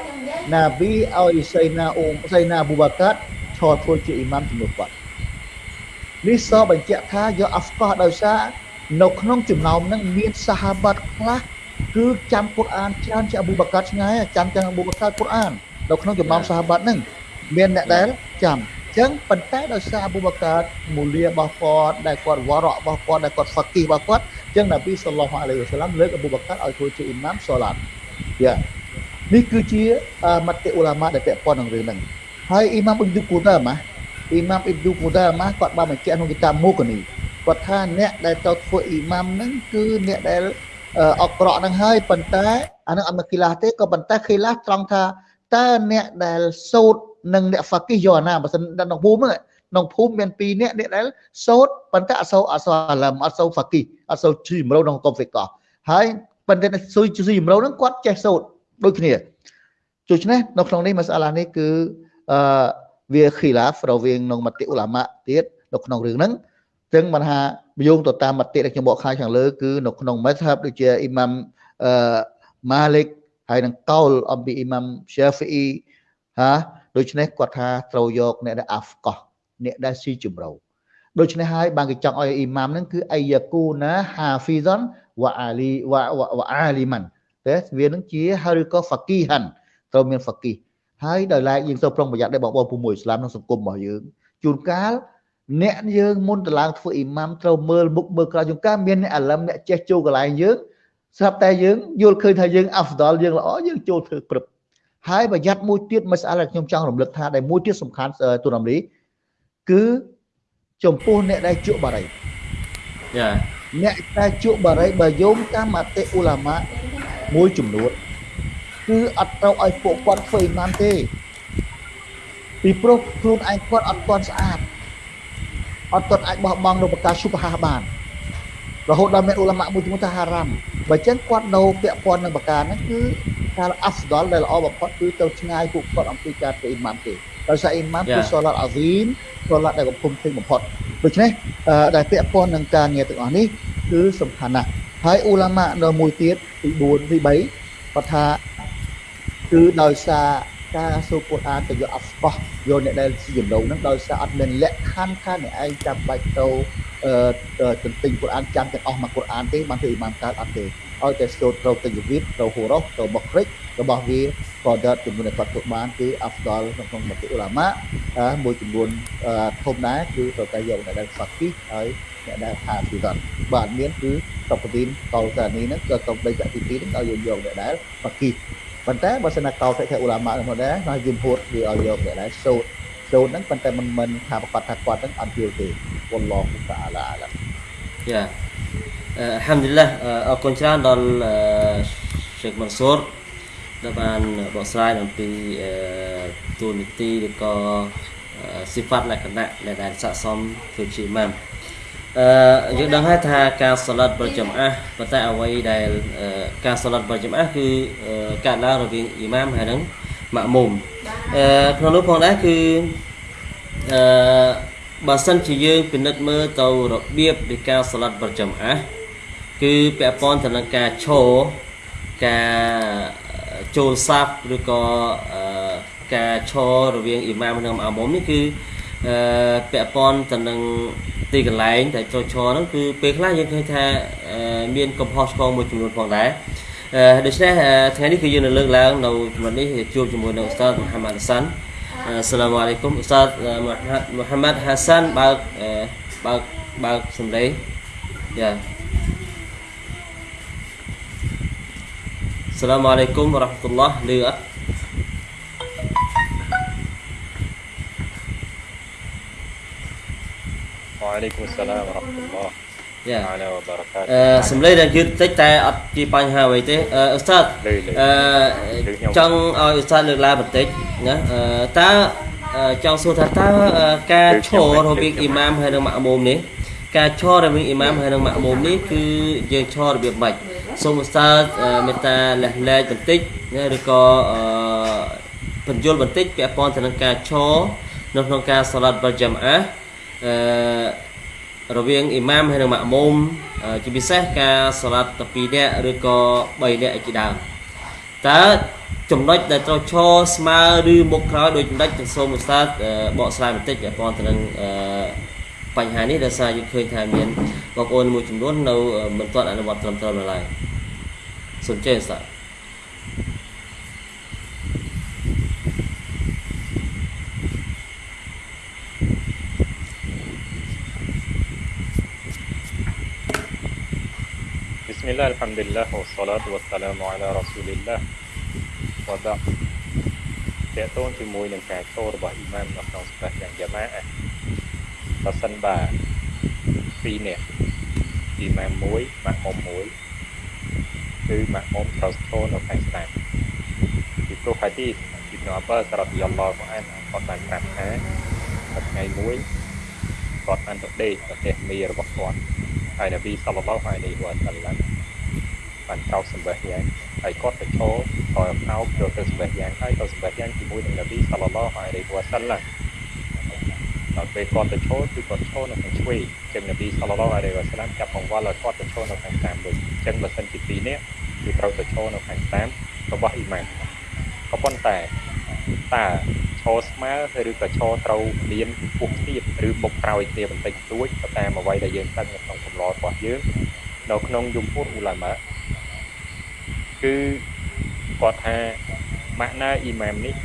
ណាប៊ីឲ្យសៃណាអ៊ូសៃណាអប៊ូបាកាត់ឈរធ្វើជាអ៊ីម៉ាមជំនួសគាត់ នេះសបញ្ជាក់ថាយកអាហ្វកោះដោយសារនៅក្នុងចំណោមហ្នឹងមានសាហាបាត់ខ្លះគឺចាំកូរ៉ានច្រើនជាងអប៊ូបាកាត់ឆ្ងាយចាំជាងអប៊ូបាកាត់កូរ៉ាននៅក្នុងចំណោមសាហាបាត់ហ្នឹងមានអ្នកដែលចាំចឹងប៉ុន្តែដោយសារអប៊ូបកាមូលារបស់គាត់ដែលគាត់វរៈរបស់គាត់ដែលគាត់ហ្វាគីរបស់គាត់ចឹងនប៊ីសល្លោះអាឡៃហ៊ីវសឡាមលើកអប៊ូបកាឲ្យធ្វើជាអ៊ីម៉ាមសូឡាតយ៉ានេះគឺជាមតិអ៊ូឡាម៉ាដែលពាក់ព័ន្ធនឹងរឿងហ្នឹងហើយអ៊ីម៉ាមអ៊ីប៊ូគូដាម៉ា អ៊ីម៉ាមអ៊ីប៊ូគូដាម៉ាគាត់បានបញ្ជាក់ក្នុងគីតាមូកនីគាត់ថាអ្នកដែលទៅធ្វើអ៊ីម៉ាមហ្នឹងគឺអ្នកដែលអក្រក់ហ្នឹងហើយប៉ុន្តែអានឹងអត់មកគីឡាទេក៏ប៉ុន្តែគីឡាត្រង់ថាតើអ្នកដែលសូត្រនិងអ្នកហ្វាគីយកអាណាបើសិនក្នុងភូមិហ្នឹងក្នុងភូមិមាន2នាក់អ្នកដែលសូត្រប៉ុន្តែអសូរអសូរអាឡឹមអសូរហ្វាគីអសូរជីមរោក្នុងកុំហ្វិកោហើយប៉ុន្តែស៊ុយជីមរោហ្នឹងគាត់ចេះសូត្រដូចគ្នាដូច្នេះនៅក្នុងនេះមសាឡានេះគឺអឺ វាខីឡាហ្វរវាងក្នុងមតិអ៊ូឡាម៉ាទៀតនៅក្នុងរឿងហ្នឹងចឹងបានថាយោងទៅតាមមតិដែលខ្ញុំបកខាយខាងលើគឺនៅក្នុងមធ្ហបដូចជាអ៊ីម៉ាំអឺម៉ាលិកហើយនឹងកោលអំពីអ៊ីម៉ាំជាហ្វីអ៊ីហាដូច្នេះគាត់ថាត្រូវយកអ្នកដែលអាហ្វកោះអ្នកដែលស៊ីជំរៅដូច្នេះហើយបានគេចង់ឲ្យអ៊ីម៉ាមហ្នឹងគឺអាយ៉ាគូណាហាហ្វីហ្សនវ៉ាអាលីវ៉ាវ៉ាអាលីម៉ាន់តែវានឹងជាហើយឬក៏ហ្វាគីហាន់ត្រូវមានហ្វាគី ហើយដោយឡែកយើងត្រូវប្រុងប្រយ័ត្នដែរបងប្អូនពុំមួយឥស្លាមក្នុងសង្គមរបស់យើងជួនកាលអ្នកយើងមុនទៅឡើងធ្វើអ៊ីម៉ាមត្រូវមើលមុខមើលក្រៅជួនកាលមានអ្នកអាឡឹមអ្នកចេះចូលកន្លែងយើងស្រាប់តែយើងយល់ឃើញថាយើងអាហ្វដលយើងល្អយើងចូលធ្វើព្រឹបហើយប្រយ័ត្នមួយទៀតមិនស្អាតដែលខ្ញុំចង់រំលឹកថាដែលមួយទៀតសំខាន់ទូរំលីគឺចំពោះអ្នកដែលជក់បារីយ៉ាអ្នកដែលជក់បារីបើយោងតាមមតិអ៊ូឡាម៉ាមួយចំនួន គឺអត់ត្រូវឲ្យពួកគាត់ធ្វើអ៊ីម៉ាមទេពីព្រោះខ្លួនឯងគាត់អត់ទាន់ស្អាតអត់ទាន់អាចបោះបង់នៅប្រការសុបហាបានរហូតដល់មានអ៊ូឡាម៉ាមួយចំនួនថាហារ៉ាំបើចឹងគាត់នៅពាក់ព័ន្ធនឹងប្រការហ្នឹងគឺការអាហ្វដលដែលល្អបំផុតគឺទៅឆ្ងាយពួកគាត់អំពីការធ្វើអ៊ីម៉ាមទេដោយសារអ៊ីម៉ាមគឺសូឡាតអាហ្ស៊ីមសូឡាតដែលកំពុងពេញបំផុតដូច្នេះដែលពាក់ព័ន្ធនឹងការងារទាំងអស់នេះគឺសំខាន់ណាស់ហើយអ៊ូឡាម៉ានៅមួយទៀតទី4ទី3គាត់ថា គឺដោយសារការសូកូរ៉ានទៅយកអាហ្វកោះយកអ្នកដែលជាចម្លងហ្នឹងដោយសារអត់មានលក្ខខណ្ឌថាអ្នកឯងចាំបាច់ទៅអឺទន្ទិញកូរ៉ានចាំទាំងអស់មកកូរ៉ានទេបានធ្វើអ៊ីម៉ាមកើតអត់ទេឲ្យតែសូត្រត្រូវទៅជីវិតត្រូវហូរ៉ូទៅបុគ្រិករបស់វាក៏ដតចំនួនដែលគាត់ធ្វើបានគឺអាហ្វដលក្នុងក្នុងមតិអ៊ូឡាម៉ាមួយចំនួនធំដែរគឺត្រូវតែយកអ្នកដែលហ្វាគីហើយអ្នកដែលហាហ្វីដនបាទមានគឺតបទីនកលសានីហ្នឹងក៏កំបីចាក់ទី2ហ្នឹងឲ្យយកយកអ្នកដែលហ្វាគី ប៉ុន្តែបើសិនណាកោតែអ៊ូឡាម៉ាហ្នឹងដែរណាយំហួតវាឲ្យយកអ្នកដែលសូត្រសូត្រហ្នឹងប៉ុន្តែមិនមិនថាប្រកាសថាគាត់ហ្នឹងអត់យល់ទេវ៉ាឡោះតាអាឡាអាឡាយ៉ាអឺហាំឌីលឡាអរគុណច្រើនដល់ជេកម៉ាន់សូរដែលបានបកស្រាយអំពីទូនីតិឬក៏សិហ្វាត់លក្ខណៈដែលដែលស័ក្តិសមធ្វើជាម៉ាំ អឺយើងដឹងហើយថាការសាឡាត់ប្រចាំអះប៉ុន្តែអ្វីដែលការសាឡាត់ប្រចាំអះគឺកើតឡើងរវាងអ៊ីម៉ាមហើយនឹងម៉ាក់មុំអឺក្នុងនោះផងដែរគឺអឺបើសិនជាយើងពិនិត្យមើលទៅរបៀបនៃការសាឡាត់ប្រចាំអះគឺពាក់ព័ន្ធទៅនឹងការឈរការចូលសាប់ឬក៏ការឈររវាងអ៊ីម៉ាមនិងអាមុំនេះគឺ អឺពាក់ព័ន្ធទៅនឹងទីកន្លែងដែលចូលឈរហ្នឹងគឺពេលខ្លះយើងឃើញថាមានកំហុសឆ្គងមួយចំនួនផងដែរអឺដូច្នេះថ្ងៃនេះគឺយើងនឹងលើកឡើងនៅចំណុចនេះជួបជាមួយនឹងឧស្សាហ៍មូហាម៉ាត់សាន់អឺសាឡាមអាឡៃគុំឧស្សាហ៍មូហាម៉ាត់ហាសាន់បើកបើកបើកសំឡេងយ៉ា Assalamualaikum warahmatullahi lừa وعليكم السلام ورحمة الله យ៉ាអឺសំឡេងដែលយឺតតិចតែអត់ជាបញ្ហាអ្វីទេអឺឧស្សាហ៍អឺចង់ឲ្យឧស្សាហ៍លើកឡើងបន្តិចណាអឺតើចង់សួរថាតើការឈររវាងអ៊ីម៉ាមហើយនិងម៉ាក់មុំនេះការឈររវាងអ៊ីម៉ាមហើយនិងម៉ាក់មុំនេះគឺយើងឈររបៀបម៉េចសូមឧស្សាហ៍មេត្តាលះលែកបន្តិចណាឬក៏បញ្យល់បន្តិចពាក់ព័ន្ធទៅនឹងការឈរនៅក្នុងការសាឡាត់បលចាំអា អឺរវាងអ៊ីម៉ាមហើយនិងម៉ាក់មុំជាពិសេសការសាឡាត់12នាក់ឬក៏3នាក់ជាដើមតើចំណុចដែលត្រូវឈរស្មើឬមុខក្រោយដោយចំណុចទៅសូមឧស្សាហ៍បកស្រាយបន្តិចពាក់ព័ន្ធទៅនឹងអឺបញ្ហានេះដោយសារយើងឃើញថាមានបងប្អូនមួយចំនួននៅមិនទាន់អនុវត្តត្រឹមត្រូវនៅឡើយសូមចេះឧស្សាហ៍ Bismillah, Alhamdulillah, wa salatu wa salamu ala Rasulillah វត្តតេតូនជាមួយនឹងការចូលរបស់អ៊ីម៉ាមនៅក្នុងស្ថាប័នយ៉ាម៉ាអាបើសិនបាទ2នាក់អ៊ីម៉ាម1ម៉ាក់មុំ1គឺម៉ាក់មុំត្រូវស្ថននៅខាងស្ដាំពីព្រោះហាឌីសអ៊ីប្នូអាបាសរ៉ាឌីយ៉ាឡោះអានគាត់បានប្រាប់ថាថ្ងៃមួយគាត់បានទៅដេកប្រទេសមីរបស់គាត់ហើយនប៊ីសល្លឡោះអាឡៃហ៊ីវ៉ាសល្លាម បានចោលសម្បះយ៉ាងហើយគាត់ទៅចូលថយអោបចូលទៅសម្បះយ៉ាងហើយទៅសម្បះយ៉ាងជាមួយនឹងនប៊ីសល្លឡោះអាឡៃហ៊ីវ៉ាសាឡាំដល់ពេលគាត់ទៅចូលគឺគាត់ចូលនៅខាងឆ្វេងចឹងនប៊ីសល្លឡោះអាឡៃហ៊ីវ៉ាសាឡាំចាប់កង្វល់ឲ្យគាត់ទៅចូលនៅខាងតាមវិញចឹងបើសិនជាពីរនាក់គឺត្រូវទៅចូលនៅខាងតាមរបស់អ៊ីម៉ាមក៏ប៉ុន្តែតើឈរស្មើឬក៏ឈរត្រូវមានពុះទៀតឬមុខក្រោយគ្នាបន្តិចតួចទៅតាមអ្វីដែលយើងដឹងនៅក្នុងកំឡរបស់យើង នៅក្នុងយមពុទ្ធឧឡាម៉ាគឺគាត់ថាម៉ាក់ណាអ៊ីម៉ាមនេះ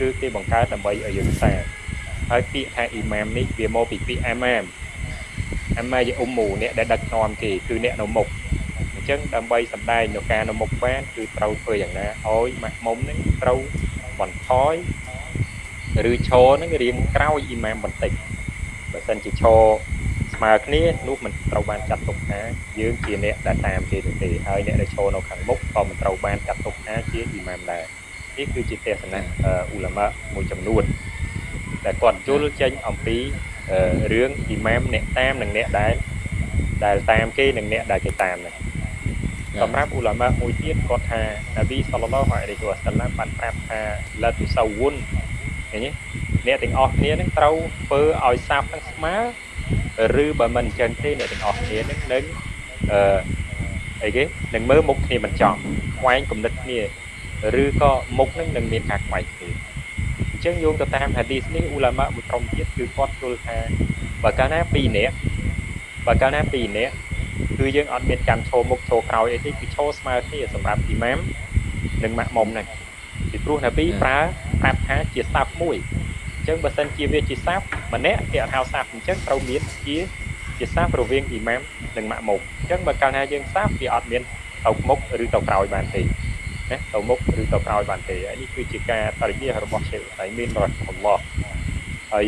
គឺគេបង្កើតដើម្បីឲ្យយើងសាហើយពាក្យថាអ៊ីម៉ាមនេះវាមកពីពាក្យអាម៉ាមអាម៉ាយអ៊ុំមូអ្នកដែលដឹកនាំគេគឺអ្នកនៅមុខអញ្ចឹងដើម្បីសម្ដែងនៅការនៅមុខបានគឺត្រូវធ្វើយ៉ាងណាឲ្យម៉ាក់មុំនឹងត្រូវបន្ថយឬឈរនឹងរៀងក្រោយអ៊ីម៉ាមបន្តិចបើសិនជាឈរ ស្មើគ្នានោះមិនត្រូវបានចាត់ទុកថាយើងជាអ្នកដែលតាមគេនោះទេហើយអ្នកដែលឈរនៅខាងមុខក៏មិនត្រូវបានចាត់ទុកថាជាអ៊ីម៉ាមដែរនេះគឺជាទស្សនៈអ៊ូឡាម៉ាមួយចំនួនដែលគាត់យល់ចេញអំពីរឿងអ៊ីម៉ាមអ្នកតាមនិងអ្នកដែលដែលតាមគេនិងអ្នកដែលគេតាមហ្នឹងសម្រាប់អ៊ូឡាម៉ាមួយទៀតគាត់ថានប៊ីសល្លឡោះអាឡៃហ៊ីវ៉ាសាឡាមបានប្រាប់ថាឡាទុសាវុនឃើញទេអ្នកទាំងអស់គ្នានឹងត្រូវធ្វើឲ្យសាបនឹងស្មើ ឬបើមិនអញ្ចឹងទេអ្នកទាំងអស់គ្នានឹងនឹងអឺអីគេនឹងមើលមុខគ្នាមិនចំខ្វែងគំនិតគ្នាឬក៏មុខនឹងនឹងមានការខ្វែងគ្នាអញ្ចឹងយោងទៅតាមហាឌីសនេះអ៊ូឡាម៉ាមួយក្រុមទៀតគឺគាត់យល់ថាបើកាលណា2នាក់បើកាលណា2នាក់គឺយើងអត់មានចាំឈោមុខឈោក្រោយអីទេគឺឈោស្មើគ្នាសម្រាប់អ៊ីម៉ាមនិងម៉ាក់មុំហ្នឹងពីព្រោះណាប៊ីប្រើប្រាប់ថាជាសាប់មួយអញ្ចឹងបើសិនជាវាជាសាប់ ម្នាក់គេអត់ហៅសាប់អញ្ចឹងត្រូវមានជាជាសាប់រវាងអ៊ីម៉ាមនិងម៉ាក់មុំអញ្ចឹងបើកាលណាយើងសាប់វាអត់មានទៅមុខឬទៅក្រោយបានទេណាទៅមុខឬទៅក្រោយបានទេហើយនេះគឺជាការបរិយារបស់ឆេខតៃមានរ៉ាហ្មឡោះហើយ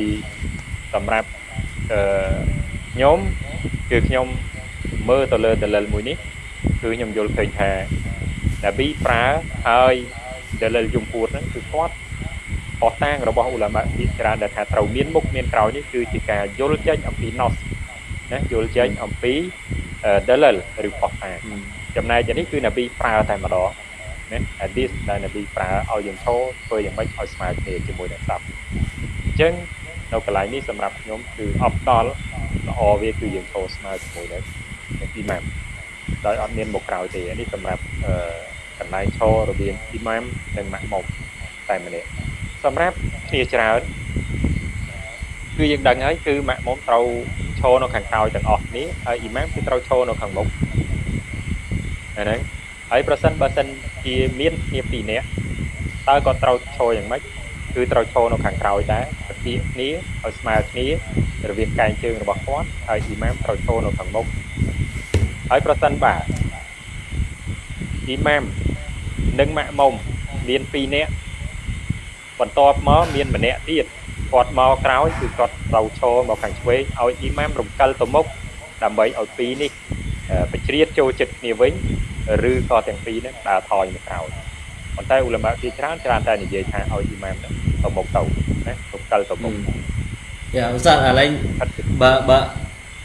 សម្រាប់អឺខ្ញុំគឺខ្ញុំមើលទៅលើដលិលមួយនេះគឺខ្ញុំយល់ឃើញថាណាប៊ីប្រើហើយដលិលយំពួតហ្នឹងគឺគាត់ អស់តាងរបស់អ៊ូឡាម៉ាជាច្រើនដែលថាត្រូវមានមុខមានក្រោយនេះគឺជាការយល់ចេញអំពីណោះណាយល់ចេញអំពីដលិលឬផុសតាងចំណែកនេះគឺណាប៊ីប្រើតែម្ដងណាអាឌីសដែលណាប៊ីប្រើឲ្យយើងឈរធ្វើយ៉ាងម៉េចឲ្យស្មើគ្នាជាមួយនឹងសាប់អញ្ចឹងនៅកន្លែងនេះសម្រាប់ខ្ញុំគឺអបដល់ល្អវាគឺយើងឈរស្មើជាមួយនឹងអ៊ីម៉ាមដោយអត់មានមុខក្រោយទេនេះសម្រាប់អឺកន្លែងឈររវាងអ៊ីម៉ាមនិងម៉ាក់មុំតែម្នាក់ សម្រាប់គ្នាច្រើនគឺយើងដឹងហើយគឺម៉ាក់មុំត្រូវឈរនៅខាងក្រោយទាំងអស់គ្នាហើយអ៊ីម៉ាមគឺត្រូវឈរនៅខាងមុខហ្នឹងហើយប្រសិនបើសិនជាមានគ្នាពីរនាក់តើគាត់ត្រូវឈរយ៉ាងម៉េចគឺត្រូវឈរនៅខាងក្រោយដែរប្រតិគ្នាឲ្យស្មើគ្នារវាងកែងជើងរបស់គាត់ហើយអ៊ីម៉ាមត្រូវឈរនៅខាងមុខហើយប្រសិនបាទអ៊ីម៉ាមនិងម៉ាក់មុំមាន2នាក់ បន្ទាប់មកមានម្នាក់ទៀតគាត់មកក្រោយគឺគាត់ត្រូវឈរមកខាងឆ្វេងឲ្យអ៊ីម៉ាមរំកិលទៅមុខដើម្បីឲ្យពីរនេះបជ្រៀតចូលចិត្តគ្នាវិញឬក៏ទាំងពីរនេះដើរថយមកក្រោយប៉ុន្តែអ៊ូឡាម៉ាជាច្រើនច្រើនតែនិយាយថាឲ្យអ៊ីម៉ាមទៅមុខទៅណារំកិលទៅមុខយ៉ាឧស្សាហ៍អាឡែងបើបើ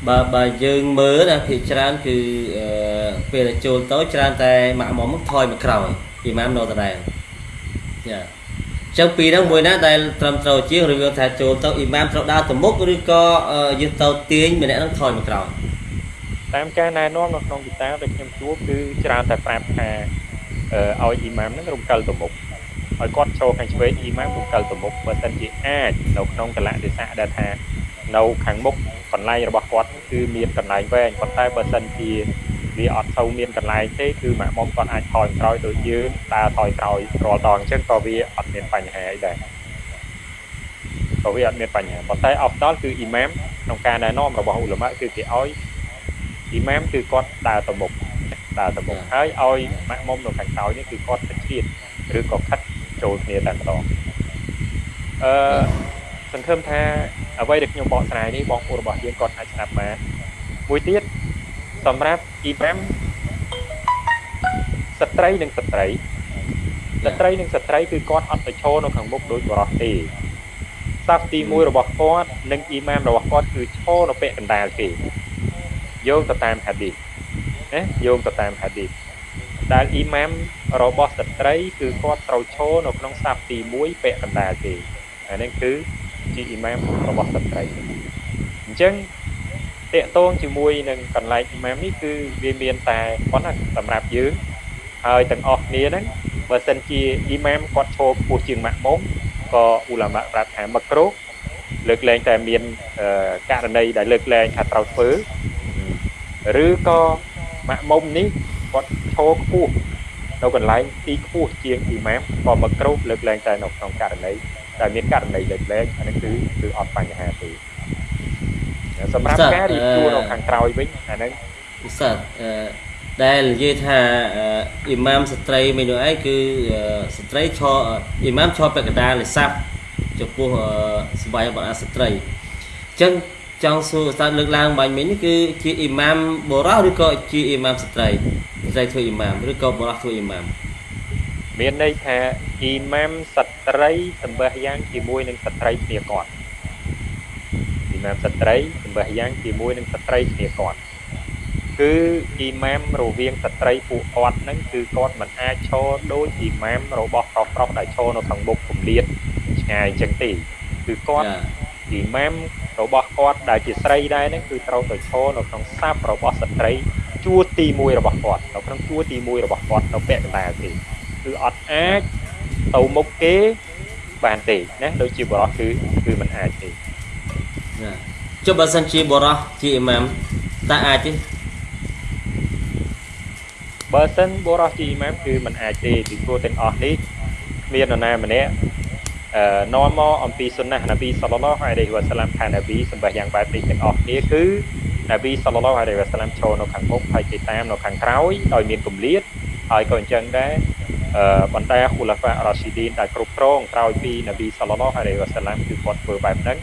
បើបើយើងមើលណាភាគច្រើនគឺពេលចូលទៅច្រើនតែម៉ាក់មុំថយមកក្រោយអ៊ីម៉ាមនៅដដែលយ៉ា ចឹងពីហ្នឹងមួយណាដែលត្រឹមត្រូវជាងឬថាចូលទៅអ៊ីម៉ាមត្រូវដើរទៅមុខឬក៏យើងទៅទាញម្នាក់ហ្នឹងថយមកក្រោយតាមការណែនាំនៅក្នុងគីតាដែលខ្ញុំជួបគឺច្រើនតែប្រាប់ថាអអឺឲ្យអ៊ីម៉ាមហ្នឹងរំកិលទៅមុខឲ្យគាត់ចូលខាងឆ្វេងអ៊ីម៉ាមរំកិលទៅមុខបើសិនជាអាចនៅក្នុងកលៈទេសៈដែលថានៅខាងមុខកន្លែងរបស់គាត់គឺមានកន្លែងវែងប៉ុន្តែបើសិនជា វាអត់ទៅមានកន្លែងទេគឺម៉ាក់មុំគាត់អាចថយក្រោយដូចយើងដើរថយក្រោយរាល់ដងអញ្ចឹងក៏វាអត់មានបញ្ហាអីដែរក៏វាអត់មានបញ្ហាប៉ុន្តែអស់ដល់គឺអ៊ីម៉ាមក្នុងការណែនាំរបស់ឧលមាគឺគេឲ្យអ៊ីម៉ាមគឺគាត់ដើរទៅមុខដើរទៅមុខហើយឲ្យម៉ាក់មុំនៅខាងក្រោយនេះគឺគាត់ទៅជ្រៀតឬក៏ខិតចូលគ្នាតែម្ដងអឺសង្ឃឹមថាអ្វីដែលខ្ញុំបកស្រាយនេះបងប្អូនរបស់យើងគាត់អាចស្ដាប់បានមួយទៀត សម្រាប់អ៊ីម៉ាមស្ត្រីនិងស្ត្រីស្ត្រីនិងស្ត្រីគឺគាត់អត់ទៅឈរនៅខាងមុខដូចបរិសទេសាប់ទី1របស់គាត់និងអ៊ីម៉ាមរបស់គាត់គឺឈរនៅពាក់កណ្ដាលគេយោងទៅតាមហាឌីសណាយោងទៅតាមហាឌីសដែលអ៊ីម៉ាមរបស់ស្ត្រីគឺគាត់ត្រូវឈរនៅក្នុងសាប់ទី1ពាក់កណ្ដាលគេអានេះគឺជាអ៊ីម៉ាមរបស់ស្ត្រីអញ្ចឹង តកតងជាមួយនឹងកន្លែងអ៊ីម៉ាមនេះគឺវាមានតែប៉ុណ្ណាសម្រាប់យើងហើយទាំងអស់គ្នាហ្នឹងបើសិនជាអ៊ីម៉ាមគាត់ឈរខ្ពស់ជាងម៉ាក់មុំក៏អ៊ូឡាម៉ាប្រាប់ថាមកគ្រោកលើកលែងតែមានករណីដែលលើកលែងថាត្រូវធ្វើឬក៏ម៉ាក់មុំនេះគាត់ឈរខ្ពស់នៅកន្លែងទីខ្ពស់ជាងអ៊ីម៉ាមក៏មកគ្រោកលើកលែងតែនៅក្នុងករណីដែលមានករណីលើកលែងអានេះគឺគឺអត់បញ្ហាទេ សម្រាប់ការរៀបជួរនៅខាងក្រោយវិញអាហ្នឹងពិសេសអឺដែលនិយាយថាអ៊ីម៉ាមស្ត្រីមួយនោះឯងគឺស្ត្រីឈរអ៊ីម៉ាមឈរពាក់កណ្ដាលលេសាប់ចំពោះសបាយរបស់ស្ត្រីអញ្ចឹងចង់សួរស្តាលើកឡើងបាញ់មិញគឺជាអ៊ីម៉ាមបុរសឬក៏ជាអ៊ីម៉ាមស្ត្រីស្ត្រីធ្វើអ៊ីម៉ាមឬក៏បុរសធ្វើអ៊ីម៉ាមមានន័យថាអ៊ីម៉ាមស្ត្រីសម្បះយ៉ាងជាមួយនឹងស្ត្រីគ្នាគាត់ អ៊ីម៉ាមស្ត្រីសម្បះយ៉ាងជាមួយនឹងស្ត្រីគ្នាគាត់គឺអ៊ីម៉ាមរវាងស្ត្រីពួកគាត់ហ្នឹងគឺគាត់មិនអាចឈរដូចអ៊ីម៉ាមរបស់ប្រុសប្រុសដែលឈរនៅខាងមុខគម្លាតឆ្ងាយអញ្ចឹងទេគឺគាត់អ៊ីម៉ាមរបស់គាត់ដែលជាស្រីដែរហ្នឹងគឺត្រូវទៅឈរនៅក្នុងសាប់របស់ស្ត្រីជួរទី1របស់គាត់នៅក្នុងជួរទី1របស់គាត់នៅពាក់កណ្ដាលទេគឺអត់អាចទៅមុខគេបានទេណាដូចជាបរោះគឺគឺមិនអាចទេណា ចុះបើសិនជាបរោះជាអ៊ីម៉ាមតើអាចទេបើសិនបុរសជាអ៊ីម៉ាមគឺมันអាចទេពីព្រោះទាំងអស់នេះគ្មាននរណាម្នាក់អឺនាំមកអំពីសុណាហ៍នប៊ីសល្លឡោះអាឡៃហ៊ីវ៉ាសាឡាំថានប៊ីសម្បះយ៉ាងបែបនេះទាំងអស់គ្នាគឺនប៊ីសល្លឡោះអាឡៃហ៊ីវ៉ាសាឡាំចូលនៅខាងមុខហើយគេតាមនៅខាងក្រោយដោយមានគម្លាតហើយក៏អញ្ចឹងដែរអឺបណ្ដាហ៊ូឡាហ្វារ៉ាស៊ីឌីនដែលគ្រប់គ្រងក្រោយពីនប៊ីសល្លឡោះអាឡៃហ៊ីវ៉ាសាឡាំគឺគាត់ធ្វើបែបហ្នឹង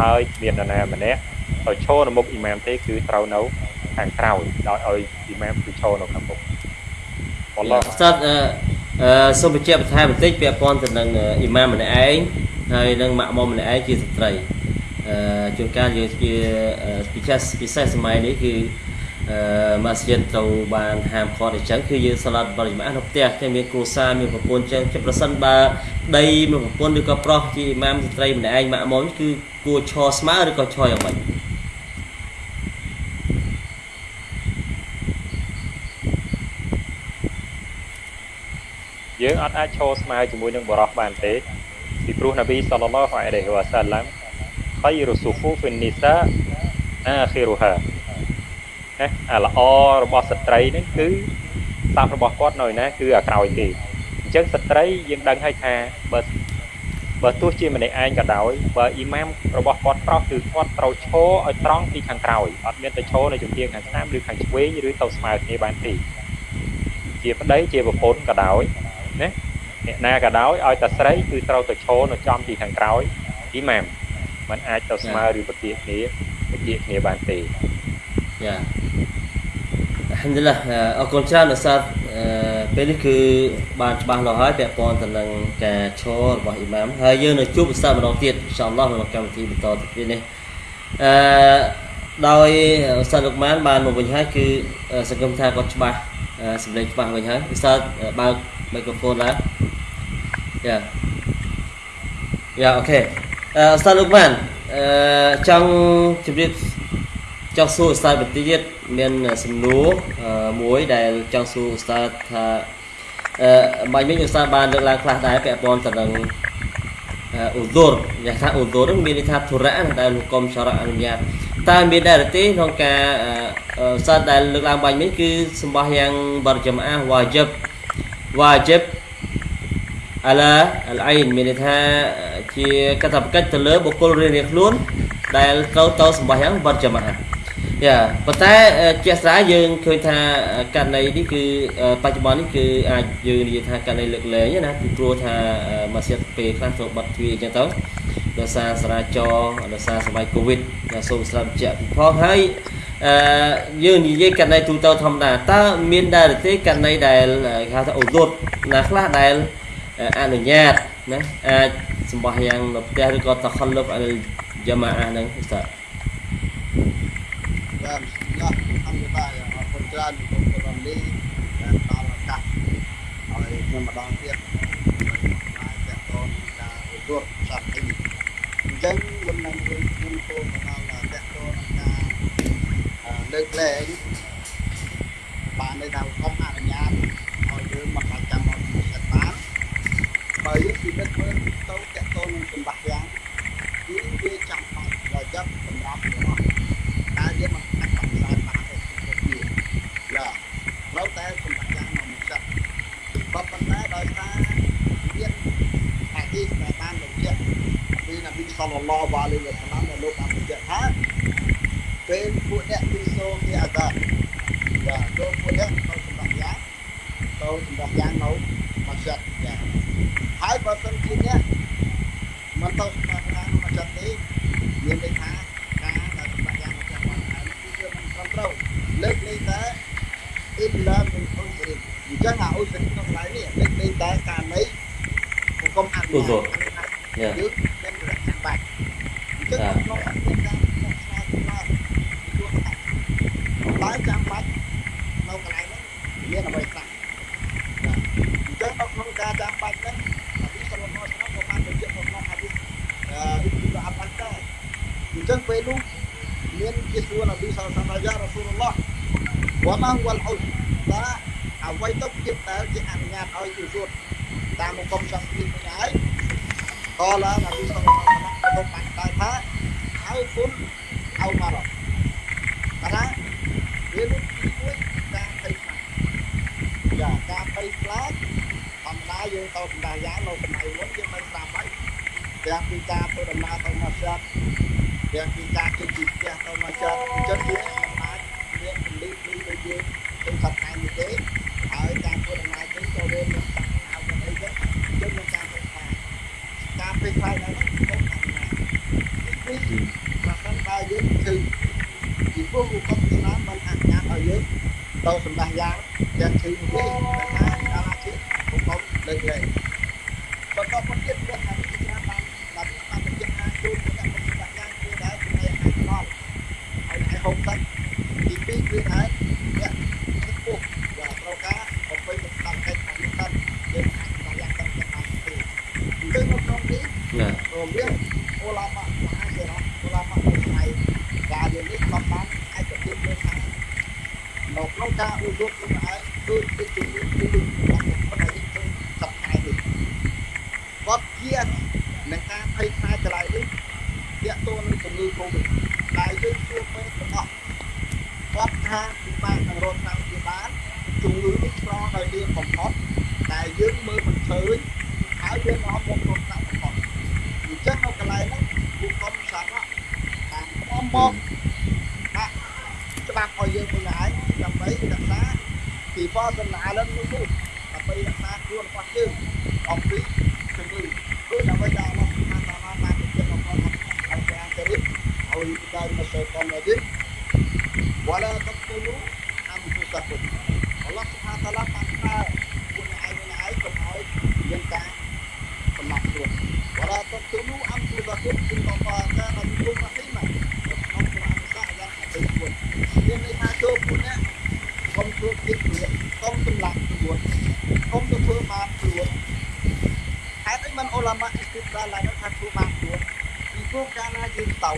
ហើយមាននរណាម្នាក់ឲ្យឈរនៅមុខអ៊ីម៉ាមទេគឺត្រូវនៅខាងក្រោយដោយឲ្យអ៊ីម៉ាមគឺឈរនៅខាងមុខអល់ឡោះស្តាត់អឺសូមបញ្ជាក់បន្ថែមបន្តិចពាក់ព័ន្ធទៅនឹងអ៊ីម៉ាមម្នាក់ឯងហើយនឹងម៉ាក់មុំម្នាក់ឯងជាស្ត្រីអឺជួនកាលយើងជាពិសេសពិសេសសម័យនេះគឺអឺ ម៉ាស្យិតត្រូវបានហាមឃាត់អញ្ចឹងគឺយើងសាឡាត់បរិមាណនៅផ្ទះតែមានគ្រួសារមានប្រពន្ធអញ្ចឹងជាប្រសិនបើដីមានប្រពន្ធឬក៏ប្រុសជាអ៊ីម៉ាមស្ត្រីម្នាក់ឯងម៉ាក់មុំគឺគួរឈរស្មើឬក៏ឈរយ៉ាងម៉េចយើងអត់អាចឈរស្មើជាមួយនឹងបរោះបានទេពីព្រោះនប៊ីសល្លឡោះអាឡៃហ៊ីវ៉ាសាឡាំខៃរុស៊ូហ្វូហ្វិននីសាអាខីរូហា ណាអាល្អរបស់ស្ត្រីហ្នឹងគឺសាប់របស់គាត់នៅណាគឺអាក្រោយទេអញ្ចឹងស្ត្រីយើងដឹងហើយថាបើបើទោះជាម្នាក់ឯងក៏ដោយបើអ៊ីម៉ាមរបស់គាត់ប្រុសគឺគាត់ត្រូវឈរឲ្យត្រង់ពីខាងក្រោយអត់មានទៅឈរនៅជំនាញខាងស្ដាំឬខាងឆ្វេងឬទៅស្មើគ្នាបានទេជាប្តីជាប្រពន្ធក៏ដោយណាអ្នកណាក៏ដោយឲ្យតែស្រីគឺត្រូវទៅឈរនៅចំទីខាងក្រោយអ៊ីម៉ាមมันអាចទៅស្មើឬបជាគ្នាបជាគ្នាបានទេ យ៉ាអហមឌុលឡាអរគុណច្រើនឧស្សាហ៍ពេលនេះគឺបានច្បាស់លាស់ហើយពាក់ព័ន្ធទៅនឹងការឈររបស់អ៊ីម៉ាមហើយយើងនៅជួបឧស្សាហ៍ម្ដងទៀតអ៊ីនសាអល់ឡោះក្នុងកម្មវិធីបន្តទៅទៀតនេះអឺដោយឧស្សាហ៍លោកម៉ានបានមកវិញហើយគឺសង្គមថាគាត់ច្បាស់សម្លេងច្បាស់វិញហើយឧស្សាហ៍បើក microphone lah ya ya ok uh, Ustaz Lukman uh, trong ជំរាប ចង់សួរ Ustaz បន្តិចទៀតមានសំណួរមួយដែលចង់សួរ Ustaz ថាអឺបាញ់វិញឧស្សាហ៍បានលើកឡើងខ្លះដែរពាក់ព័ន្ធទៅនឹងអ៊ូឌូរយ៉ាងថាអ៊ូឌូរមានន័យថាធុរៈណាដែលលោកកុំសារៈអនុញ្ញាតតើមានដែរឬទេក្នុងការអឺសាស្ត្រដែលលើកឡើងបាញ់វិញគឺសម្បោះយ៉ាងបរចំអាវ៉ាជីបវ៉ាជីបអាឡាអលអៃនមានន័យថាជាកតបកិច្ចទៅលើបុគ្គលរៀងៗខ្លួនដែលត្រូវទៅសម្បោះយ៉ាងបរចំអា យ៉ាប៉ុន្តែជាក់ស្ដែងយើងឃើញថាករណីនេះគឺបច្ចុប្បន្ននេះគឺអាចយើងនិយាយថាករណីលើកលែងណាពីព្រោះថាម៉ាស៊ីនពេលខ្លះត្រូវបាត់ទ្វារអញ្ចឹងទៅដោយសារសារាចរដោយសារសម័យកូវីដដែលសូមស្រាប់បញ្ជាក់ពីផងហើយអឺយើងនិយាយករណីទូទៅធម្មតាតើមានដែរឬទេករណីដែលគេហៅថាអូលូតណាខ្លះដែលអនុញ្ញាតណាអាចសម្បោះយ៉ាងនៅផ្ទះឬក៏តខលលឹបអលយ៉ាម៉ាអាហ្នឹង ustaz បា ទឡាអល់ឡោះយ៉ាងអរគុណច្រើនគុំរំលីដែលផ្ដល់ឱកាសឲ្យខ្ញុំម្ដងទៀតហើយតើតនការឧទ្ទរសាស្ត្រអញ្ចឹងមុននឹងយើងខ្ញុំគោលមកដល់តើតនការលើកលែងបានន័យថាកុំអនុញ្ញាតឲ្យយើងមកបាច់ចាំមកសិទ្ធបានបើយើងពិនិត្យមើលទៅតើតននឹងសម្បត្តិយ៉ាងគឺវាចាំបាច់រយៈសម្រាប់របស់តែយើងមិនអាចបកស្រាយបានទេគ្រប់គ្នាយ៉ាត្រូវតែសម្បត្តិយ៉ាងមកចិត្តក៏ប៉ុន្តែដោយសារមានអាទីស្ថាបានបញ្ជាក់ពីនប៊ីស ល្លឡោះអាឡៃវ៉ាសាឡាមដែលលោកបានបញ្ជាក់ថាពេលពួកអ្នកពីសូមជាអាកាយ៉ាចូលពួកអ្នកទៅសម្បត្តិយ៉ាងទៅសម្បត្តិយ៉ាងនៅមកចិត្តយ៉ាហើយបើសិនជាអ្នកមិនទៅសម្បត្តិយ៉ាងមកចិត្តទេមានន័យថាការដែលសម្បត្តិយ៉ាងមកចិត្តបានហើយគឺវាមិនត្រឹមត្រូវលើកលែងតែអ៊ីឡាមិនអ៊ុសរិនអញ្ចឹងអាអ៊ុសរិនក្នុងកន្លែងនេះលើកលែងតែការនៃគុំអនុញ្ញាតយ៉ាយើងមានរកចាំបាច់អញ្ចឹងក្នុងអត្តការរបស់ស្មារតីឡើងជួបថាបើចាំបាច់នៅកន្លែងហ្នឹងមានអ្វីខ្លះអញ្ចឹងនៅក្នុងការចាំបាច់ហ្នឹងអភិសរណោឆ្នាំក៏បានបញ្ជាក់នៅក្នុងអភិអឺអ៊ីប៊ីអាប់បានដែរអញ្ចឹងពេលនោះមានជាសួរនប៊ីសល្លឡោះយ៉ារ៉ាស៊ូលឡោះ វ៉ាម៉ាវ៉ាល់អ៊ុសតើអ្វីទៅជាដែលជាអនុញ្ញាតឲ្យយូស៊ូតតាមមកុំសង្ឃានេះហើយ Qala Nabi sallallahu alaihi wasallam ចូលខ្លួននេះកុំធ្វើគិតខ្លួនកុំសម្លាប់ខ្លួនកុំទៅធ្វើបាបខ្លួនហេតុអីមិនអ៊ុលាម៉ាអ៊ីស្ទាឡាឡើងថាធ្វើបាបខ្លួនពីព្រោះកាលណាយើងទៅ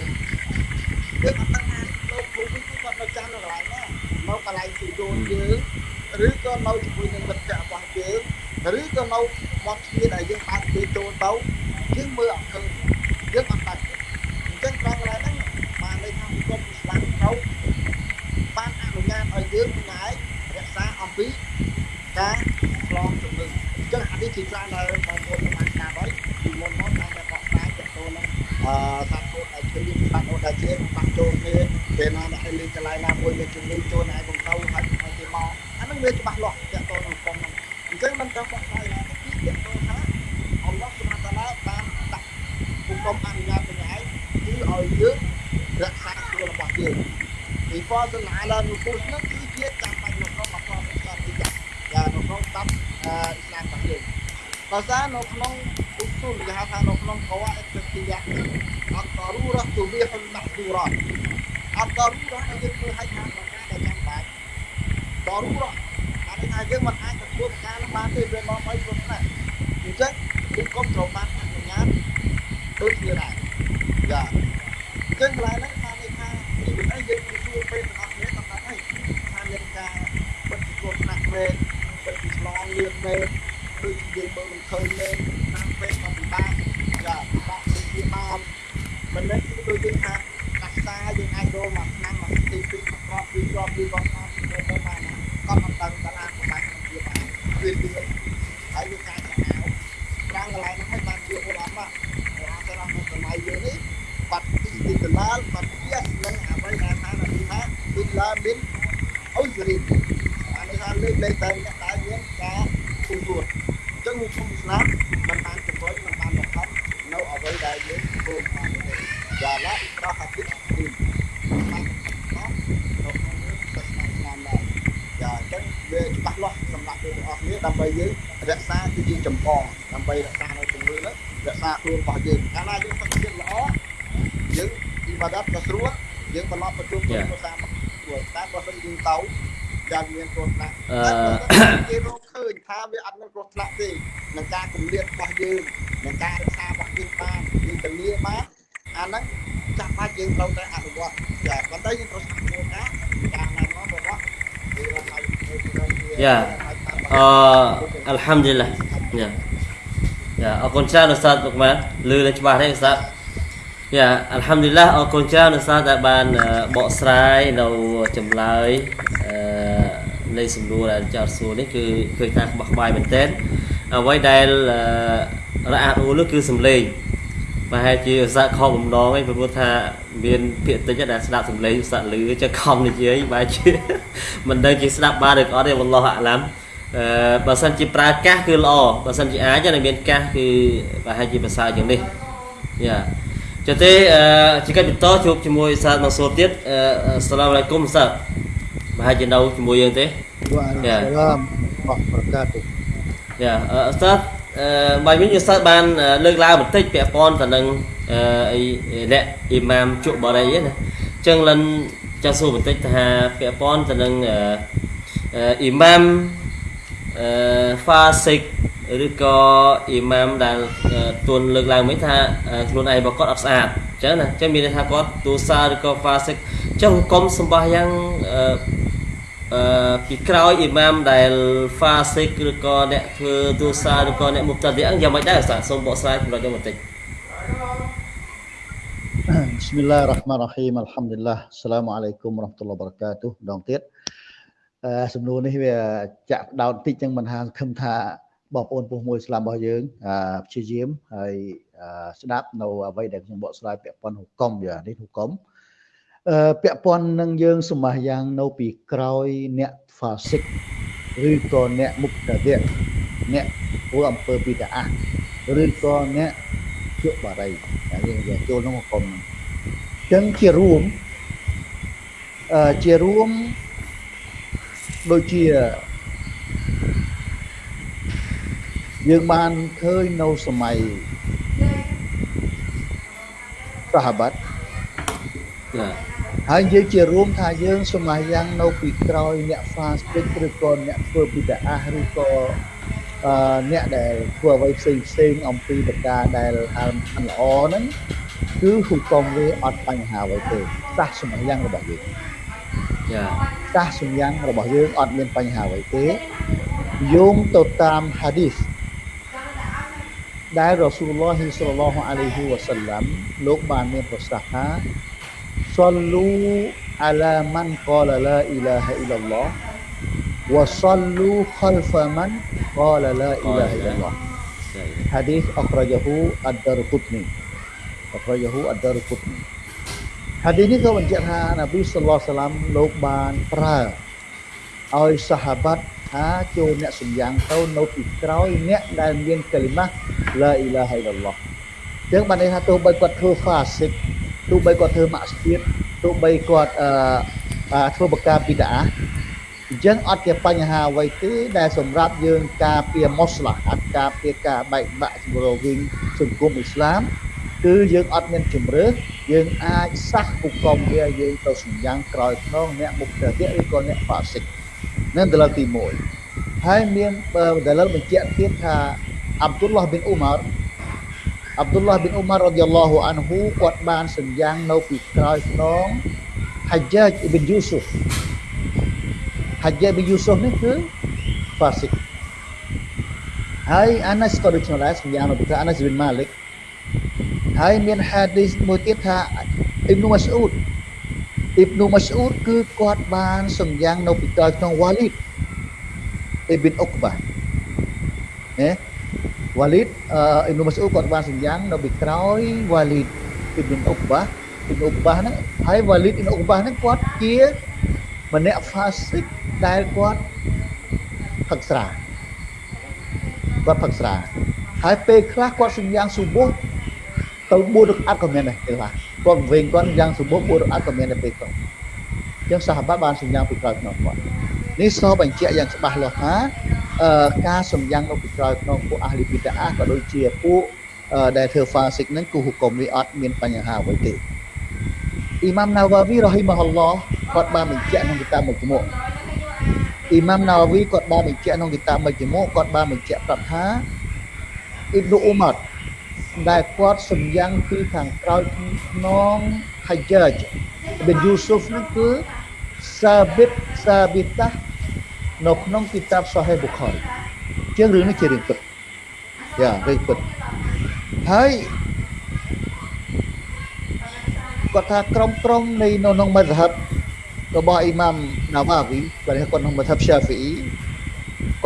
យើងអត់ដឹងថាលោកគ្រូវិញគាត់នៅចាំនៅកន្លែងណានៅកន្លែងជួយកូនយើងឬក៏នៅជាមួយនឹងមិត្តភក្តិរបស់យើងឬក៏នៅមាត់ទ្វារដែលយើងបើកទ្វារចូលទៅយើងមើលអត់ឃើញយើងអត់ដាច់អញ្ចឹងត្រង់កន្លែងហ្នឹងបានន័យថាគុំស្លាប់ត្រូវបានអនុញ្ញាតឲ្យយើងម្នាក់រក្សាអំពីការឆ្លងជំងឺអញ្ចឹងអានេះជាច្រើនដែលបងប្អូនបានស្ដាប់ហើយពីមុនមកតែតែបកស្រាយទៅទៅនឹងអឺសាប់កូនដែលជាលៀងបាត់អូដែលជាបាត់ចូលគ្នាពេលណាអ្នកលេងកន្លែងណាមួយមានជំងឺចូលឯងកំទៅហើយឲ្យគេមកអាហ្នឹងវាច្បាស់លាស់ទៅទៅនឹងគុំហ្នឹងអញ្ចឹងមិនត្រូវបកស្រាយណាទីទៅថាអល់ឡោះសុបហានតាឡាបានដាក់គុំអនុញ្ញាតទាំងឯងគឺឲ្យយើងរក្សាខ្លួនរបស់យើងពីផសឡាឡានុពុសនោះគឺជាចាំបាច់នៅក្នុងអត្តសញ្ញាណទីយ៉ាយ៉ានៅក្នុងតាប់ អឺអ៊ីស្លាមរបស់យើងបើសារនៅក្នុងឧស្ទូលគេហៅថានៅក្នុងកវ៉ាអ៊ីស្ទីយ៉ាអត់តរូរ៉ាទូវីហុលម៉ាហ្ទូរ៉ាអត់តរូរ៉ាដែលយើងធ្វើឲ្យខាងប្រការដែលចាំបាច់តរូរ៉ាបានថាយើងមិនអាចទទួលការនោះបានទេវាមកឲ្យព្រោះណាអញ្ចឹងគឺគុំត្រូវបានអនុញ្ញាតដូចគ្នាដែរយ៉ាអញ្ចឹងកន្លែងហ្នឹងបានន័យថាពីវិន័យយើងទទួលពេលទាំងអស់គ្នាតាមហើយថាមានការបិទគ្រោះថ្នាក់មែនបិទឆ្ល ង រជុំគ្នាភាសាស្រួលតែបើមិនយើងទៅយ៉ាងមានគ្រោះថ្នាក់គេរកឃើញថាវាអត់មានគ្រោះថ្នាក់ទេនឹងការគម្លាតរបស់យើងនឹងការរក្សារបស់យើងបានយើងទលាបានអាហ្នឹងចាំបាច់យើងត្រូវតែអនុវត្តចាប៉ុន្តែយើងត្រូវស្គាល់ការការណាមករបស់យើងឲ្យយ៉ាអអល់ហាំឌីលឡាយ៉ាយ៉ាអរគុណច្រើនឧស្សាហ៍លោកម៉ានលឺ lên ច្បាស់ទេឧស្សាហ៍ យ៉ាអល់ហាំឌីលឡាអរគុណច្រើនឧស្សាហ៍ដែលបានបកស្រាយនៅចម្លើយអឺនៃសំណួរដែលចោទសួរនេះគឺឃើញថាក្បោះក្បាយមែនទែនអ្វីដែលរអាក់រអួលនោះគឺសំឡេងប្រហែលជាឧស្សាហ៍ខំបំណងឯងព្រោះថាមានភាកតិចដែលស្ដាប់សំឡេងឧស្សាហ៍លឺចឹងខំនិយាយបែរជាមិនដឹងជាស្ដាប់បានឬក៏អត់ទេវ៉ាឡោះអាឡាំអឺបើសិនជាប្រើកាសគឺល្អបើសិនជាអាចនឹងមានកាសគឺប្រហែលជាប្រសើរជាងនេះយ៉ា ចុះទេអឺជាកិច្ចបន្តជួបជាមួយឧស្សាហ៍មកសួរទៀតអឺអស្សឡាមអាឡៃគុំឧស្សាហ៍ប្រហែលជានៅជាមួយយើងទេ Waalaikumsalam warahmatullahi យ៉ាអឺឧស្សាហ៍អឺបាយវិញឧស្សាហ៍បានលើកឡើងបន្តិចពាក់ព័ន្ធទៅនឹងអឺអីអ្នកអ៊ីម៉ាមជក់បរិយណាអញ្ចឹងលិនចង់សួរបន្តិចថាពាក់ព័ន្ធទៅនឹងអឺអ៊ីម៉ាមអឺហ្វាសិក ឬក៏អ៊ីម៉ាមដែលទួនលើកឡើងមិញថាខ្លួនឯងរបស់គាត់អត់ស្អាតអញ្ចឹងណាអញ្ចឹងមានន័យថាគាត់ទូសាឬក៏ហ្វាសិកអញ្ចឹងហុកុំសម្បាយ៉ាងអឺអឺពីក្រោយអ៊ីម៉ាមដែល fasik ឬក៏អ្នកធ្វើទូសាឬក៏អ្នកមុបតាឌីយ៉ាងម៉េចដែរសាសូមបកស្រាយចំណុចនេះបន្តិច Bismillahirrahmanirrahim Alhamdulillah Assalamualaikum warahmatullahi wabarakatuh ម្ដងទៀតអឺសំណួរនេះវាចាក់ដោតតិចចឹងមិនហាសង្ឃឹមថា បងប្អូនពុះមួយស្លាប់របស់យើងអឺព្យាយាមហើយស្ដាប់នៅអ្វីដែលខ្ញុំបកស្រាយពាក់ព័ន្ធហុកុំយ៉ានេះហុកុំអឺពាក់ព័ន្ធនឹងយើងសមាសយ៉ាងនៅពីក្រោយអ្នក fasik ឬក៏អ្នកមុខតាដៈអ្នកធ្វើអំពើពីតាអះឬក៏អ្នកជក់បារីតែយើងយកចូលក្នុងហុកុំហ្នឹងអញ្ចឹងជារួមអឺជារួមដូចជា យើងបានឃើញនៅសម័យសាហាបាត់ចាហើយយើងជារួមថាយើងសមាយ៉ាងនៅពីក្រោយអ្នក fast food ឬក៏អ្នកធ្វើពីតាអះឬក៏អឺអ្នកដែលធ្វើអ្វីផ្សេងផ្សេងអំពីតកាដែលអើមិនល្អហ្នឹងគឺហុកុំវាអត់បញ្ហាអ្វីទេសាសសមាយ៉ាងរបស់យើងចាសាសសញ្ញាំងរបស់យើងអត់មានបញ្ហាអ្វីទេយោងទៅតាមហាឌីស dari Rasulullah sallallahu alaihi wasallam Luqman bin man qala ilaha illallah wa khalfa man qala ilaha illallah. hadis akhrajahu ad-Darqutni. Akhrajahu hadis ini kawan jihad Nabi sallallahu alaihi wasallam Luqman pra sahabat ថាចូលអ្នកសម្យ៉ាងទៅនៅពីក្រោយអ្នកដែលមានកលីម៉ាឡាអ៊ីឡាហអ៊ីឡឡោះចឹងបានន័យថាទោះបីគាត់ធ្វើហ្វាសិកទោះបីគាត់ធ្វើម៉ាក់ស្ទៀតទោះបីគាត់អឺធ្វើបកាប៊ីដាអញ្ចឹងអត់ជាបញ្ហាអ្វីទេដែលសម្រាប់យើងការពារមូស្លាហាត់ការពារការបែកបាក់រវាងសង្គមអ៊ីស្លាមគឺយើងអត់មានជំរឿយើងអាចសះគុកមវាយើងទៅសញ្ញងក្រោយខ្នងអ្នកមុខទៅទៀតឬក៏អ្នកហ្វាសិក នឹងដលទី1ហើយមានដលបញ្ជាក់ទៀតថាអាប់ឌុលឡាះប៊ីនអ៊ូម៉ារអាប់ឌុលឡាះប៊ីនអ៊ូម៉ាររ៉ាឌីយ៉ាឡោះអានហ៊ូគាត់បានសញ្ញងនៅពីក្រោយខ្នងហាច់ជអ៊ីប៊ីនយូស៊ុហ្វ Hajjaj bin Yusuf ni ke fasik. Hai Anas ក៏ដូចនេះដែរសម្យ៉ាងរបស់ Anas bin Malik ហើយមានហាឌីសមួយទៀតថាអ៊ីប៊ុម៉ាស្អ៊ូត អ៊ីប៊ុម៉ាស្អ៊ូតគឺគាត់បានសម្យ៉ាងនៅពីក្រោយក្នុងវ៉ាលីតអ៊ីប៊ីនអុកបាណាវ៉ាលីតអ៊ីប៊ុម៉ាស្អ៊ូតគាត់បានសម្យ៉ាងនៅពីក្រោយវ៉ាលីតអ៊ីប៊ីនអុកបាអ៊ីប៊ីនអុកបាហ្នឹងហើយវ៉ាលីតអ៊ីប៊ីនអុកបាហ្នឹងគាត់ជាម្នាក់ fasik ដែលគាត់ផឹកស្រាគាត់ផឹកស្រាហើយពេលខ្លះគាត់សម្យ៉ាងសុបុះ ទៅ4រកាត់ក៏មានដែរខ្លះគាត់វិញគាត់យ៉ាងសុបុះ4រកាត់ក៏មានដែរពេលគាត់អញ្ចឹងសាហាបាបានសម្យ៉ាងពីក្រោយក្នុងគាត់នេះសបញ្ជាក់យ៉ាងច្បាស់លាស់ថាអឺការសម្យ៉ាងនៅពីក្រោយក្នុងពួកអាលីប៊ីតាអាក៏ដូចជាពួកដែលធ្វើ fasik ហ្នឹងគឺហុកុំវាអត់មានបញ្ហាអ្វីទេអ៊ីម៉ាមណាវ៉ាវីរ៉ហ៊ីម៉ាហ៊ុលឡោះគាត់បានបញ្ជាក់ក្នុងគីតាបមួយមុខអ៊ីម៉ាមណាវ៉ាវីគាត់បានបញ្ជាក់ក្នុងគីតាបមួយមុខគាត់បានបញ្ជាក់ប្រាប់ថាអ៊ីប៊ូអ៊ូម៉ាត់ ដែលគាត់សម្យ៉ាងពីខាងក្រោយក្នុងហាយ៉ាជប៊ីនយូស៊ុហ្វនោះគឺសាប៊ីតសាប៊ីតានៅក្នុងគីតាបសាហេប៊ូខារីជាងរឿងនេះជារឿងពិតយ៉ារឿងពិតហើយគាត់ថាក្រុមក្រុមនៃនៅក្នុងមជ្ឈិបរបស់អ៊ីម៉ាមណាវ៉ាវីគាត់គាត់ក្នុងមជ្ឈិបសាហ្វីអ៊ី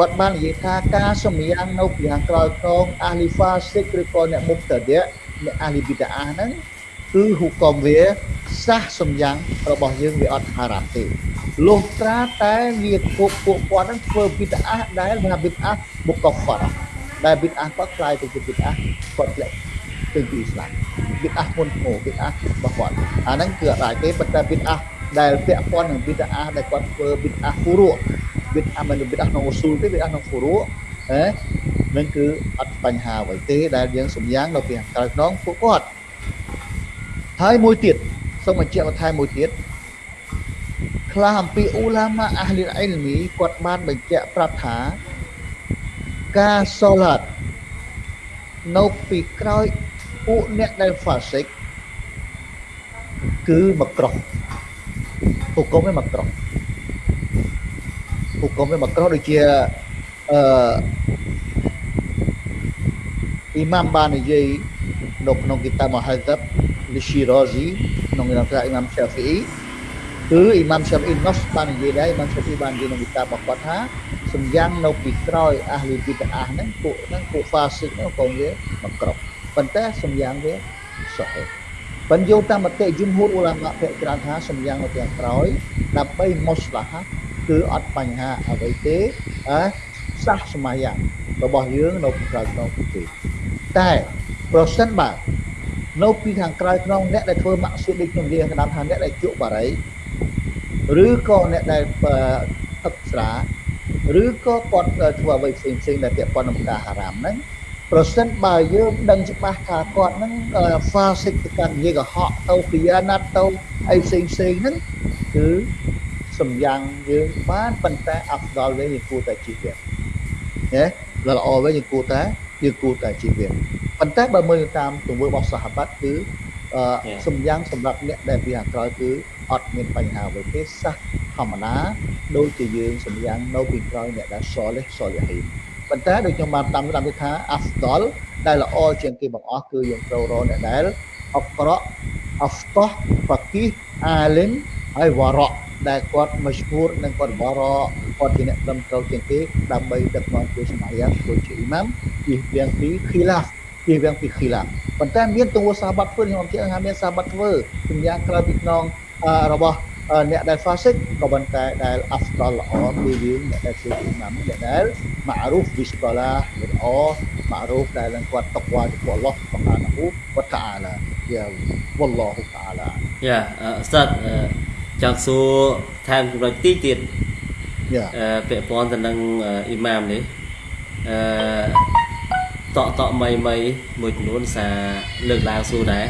គាត់បាននិយាយថាការសម្យ៉ាងនៅពីខាងក្រោយក្នុងអាលីហ្វាសិកឬក៏អ្នកមុខតដៈអ្នកអាលីប៊ីតាអាហ្នឹងគឺហុកមវាសះសម្យ៉ាងរបស់យើងវាអត់ហារ៉ាមទេលុះត្រាតែវាពួកពួកគាត់ហ្នឹងធ្វើប៊ីតាអាដែលថាប៊ីតាអាមុខកហ្វារដែលប៊ីតាអាគាត់ខ្លាយទៅជាប៊ីតាអាគាត់ធ្លាក់ទៅពីអ៊ីស្លាមប៊ីតអាមុនឈ្មោះប៊ីតអារបស់គាត់អាហ្នឹងគឺអត់អាចទេប៉ុន្តែប៊ីតអាដែលពាក់ព័ន្ធនឹងប៊ីតអាដែលគាត់ធ្វើប៊ីតអាហ្វូរੂប៊ី តអាមិនប៊ីតអាក្នុងអ៊ូស៊ូលទេប៊ីតអាក្នុងហ្វូរੂហ៎នឹងគឺអត់បញ្ហាអ្វីទេដែលយើងសម្យ៉ាងនៅពីខាងក្រៅខ្នងពួកគាត់ហើយមួយទៀតសូមបញ្ជាក់បន្ថែមមួយទៀតខ្លះអំពីអ៊ូឡាម៉ាអាហ្លីអ៊ីលមីគាត់បានបញ្ជាក់ប្រាប់ថាការសូឡាតនៅពីក្រោយពួកអ្នកដែល fasik គឺមកក្រោះហុកុំវាមកក្រោះ ហុកុំវាមកក្រោះដូចជាអឺអ៊ីម៉ាមបាននិយាយនៅក្នុងគីតាប Muhadzab លីស៊ីរ៉ាស៊ីក្នុងគីតាបអ៊ីម៉ាមសាហ្វីអ៊ីគឺអ៊ីម៉ាមសាហ្វីអ៊ីណូសបាននិយាយដែរអ៊ីម៉ាមសាហ្វីបាននិយាយក្នុងគីតាបរបស់គាត់ថាសំយ៉ាងនៅពីក្រោយអាហ្លីប៊ីតាអាហ្នឹងពួកហ្នឹងពួក fasik ហ្នឹងក៏វាមកក្រោះប៉ុន្តែសំយ៉ាងវាសុហេបញ្យោតាមមតិយមហូរអ៊ូឡាម៉ាភាគច្រើនថាសំយ៉ាងនៅទាំងក្រោយដើម្បីមុស្លាហា គឺអត់បញ្ហាអ្វីទេអឺសាសសមយ៉ាងរបស់យើងនៅក្រៅក្នុងទេតែប្រសិនបើនៅពីខាងក្រៅក្នុងអ្នកដែលធ្វើម៉ាក់ស៊ីដូចខ្ញុំនិយាយកណ្ដាលថាអ្នកដែលជក់បារីឬក៏អ្នកដែលទឹកស្រាឬក៏គាត់ធ្វើអ្វីផ្សេងផ្សេងដែលពាក់ព័ន្ធនឹងការហារ៉ាមហ្នឹងប្រសិនបើយើងដឹងច្បាស់ថាគាត់ហ្នឹង fasik ទៅកាន់និយាយកុហកទៅពីអាណត្តិទៅអីផ្សេងផ្សេងហ្នឹងគឺ សំយ៉ាងយើងបានប៉ុន្តែអាប់ដល់វិញយើងគួរតែជីវិតណាល្អវិញយើងគួរតែយើងគួរតែជីវិតប៉ុន្តែបើមើលតាមទង្វើរបស់សាហាបាត់គឺអឺ Yeah. សំយ៉ាងសម្រាប់អ្នកដែលពីខាងក្រោយគឺអត់មានបញ្ហាអ្វីទេសះធម្មតាដូចជាយើងសំយ៉ាងនៅពីក្រោយអ្នកដែលសលេះសលហ៊ីនប៉ុន្តែដូចខ្ញុំបានតាមតាមថាអាហ្វដលដែលល្អជាងគេបង្អស់គឺយើងត្រូវរកអ្នកដែលអបក្រក់អហ្វតោះហ្វាគីអាលិមហើយវ៉ារ៉ ដែលគាត់មជ្ឈូរនិងគាត់វ៉ារ៉គាត់ជាអ្នកត្រឹមត្រូវជាងគេដើម្បីដឹកនាំធ្វើសមាយ៉ាងធ្វើជាអ៊ីម៉ាមជិះវៀងពីខីឡាហ្វជិះវៀងពីខីឡាហ្វប៉ុន្តែមានទង្វើសាហាបធ្វើខ្ញុំជឿថាមានសាហាបធ្វើជំយ៉ាងក្រៅពីខ្នងអឺរបស់អឺអ្នកដែល fasik ក៏ប៉ុន្តែដែល afdal ល្អគឺយើងអ្នកដែលធ្វើអ៊ីម៉ាមអ្នកដែល ma'ruf វិសកាឡាល្អ ma'ruf ដែលនឹងគាត់តកវ៉ាចំពោះ Allah Subhanahu wa ta'ala យ៉ា wallahu ta'ala យ៉ាអឺស្តាត់អឺ ចង់សួរថែមចំណុចទីទៀតយ៉ាអឺពាក់ព័ន្ធទៅនឹងអ៊ីម៉ាមនេះអឺតកតកមីមីមួយចំនួនសារលើកឡើងសួរដែរ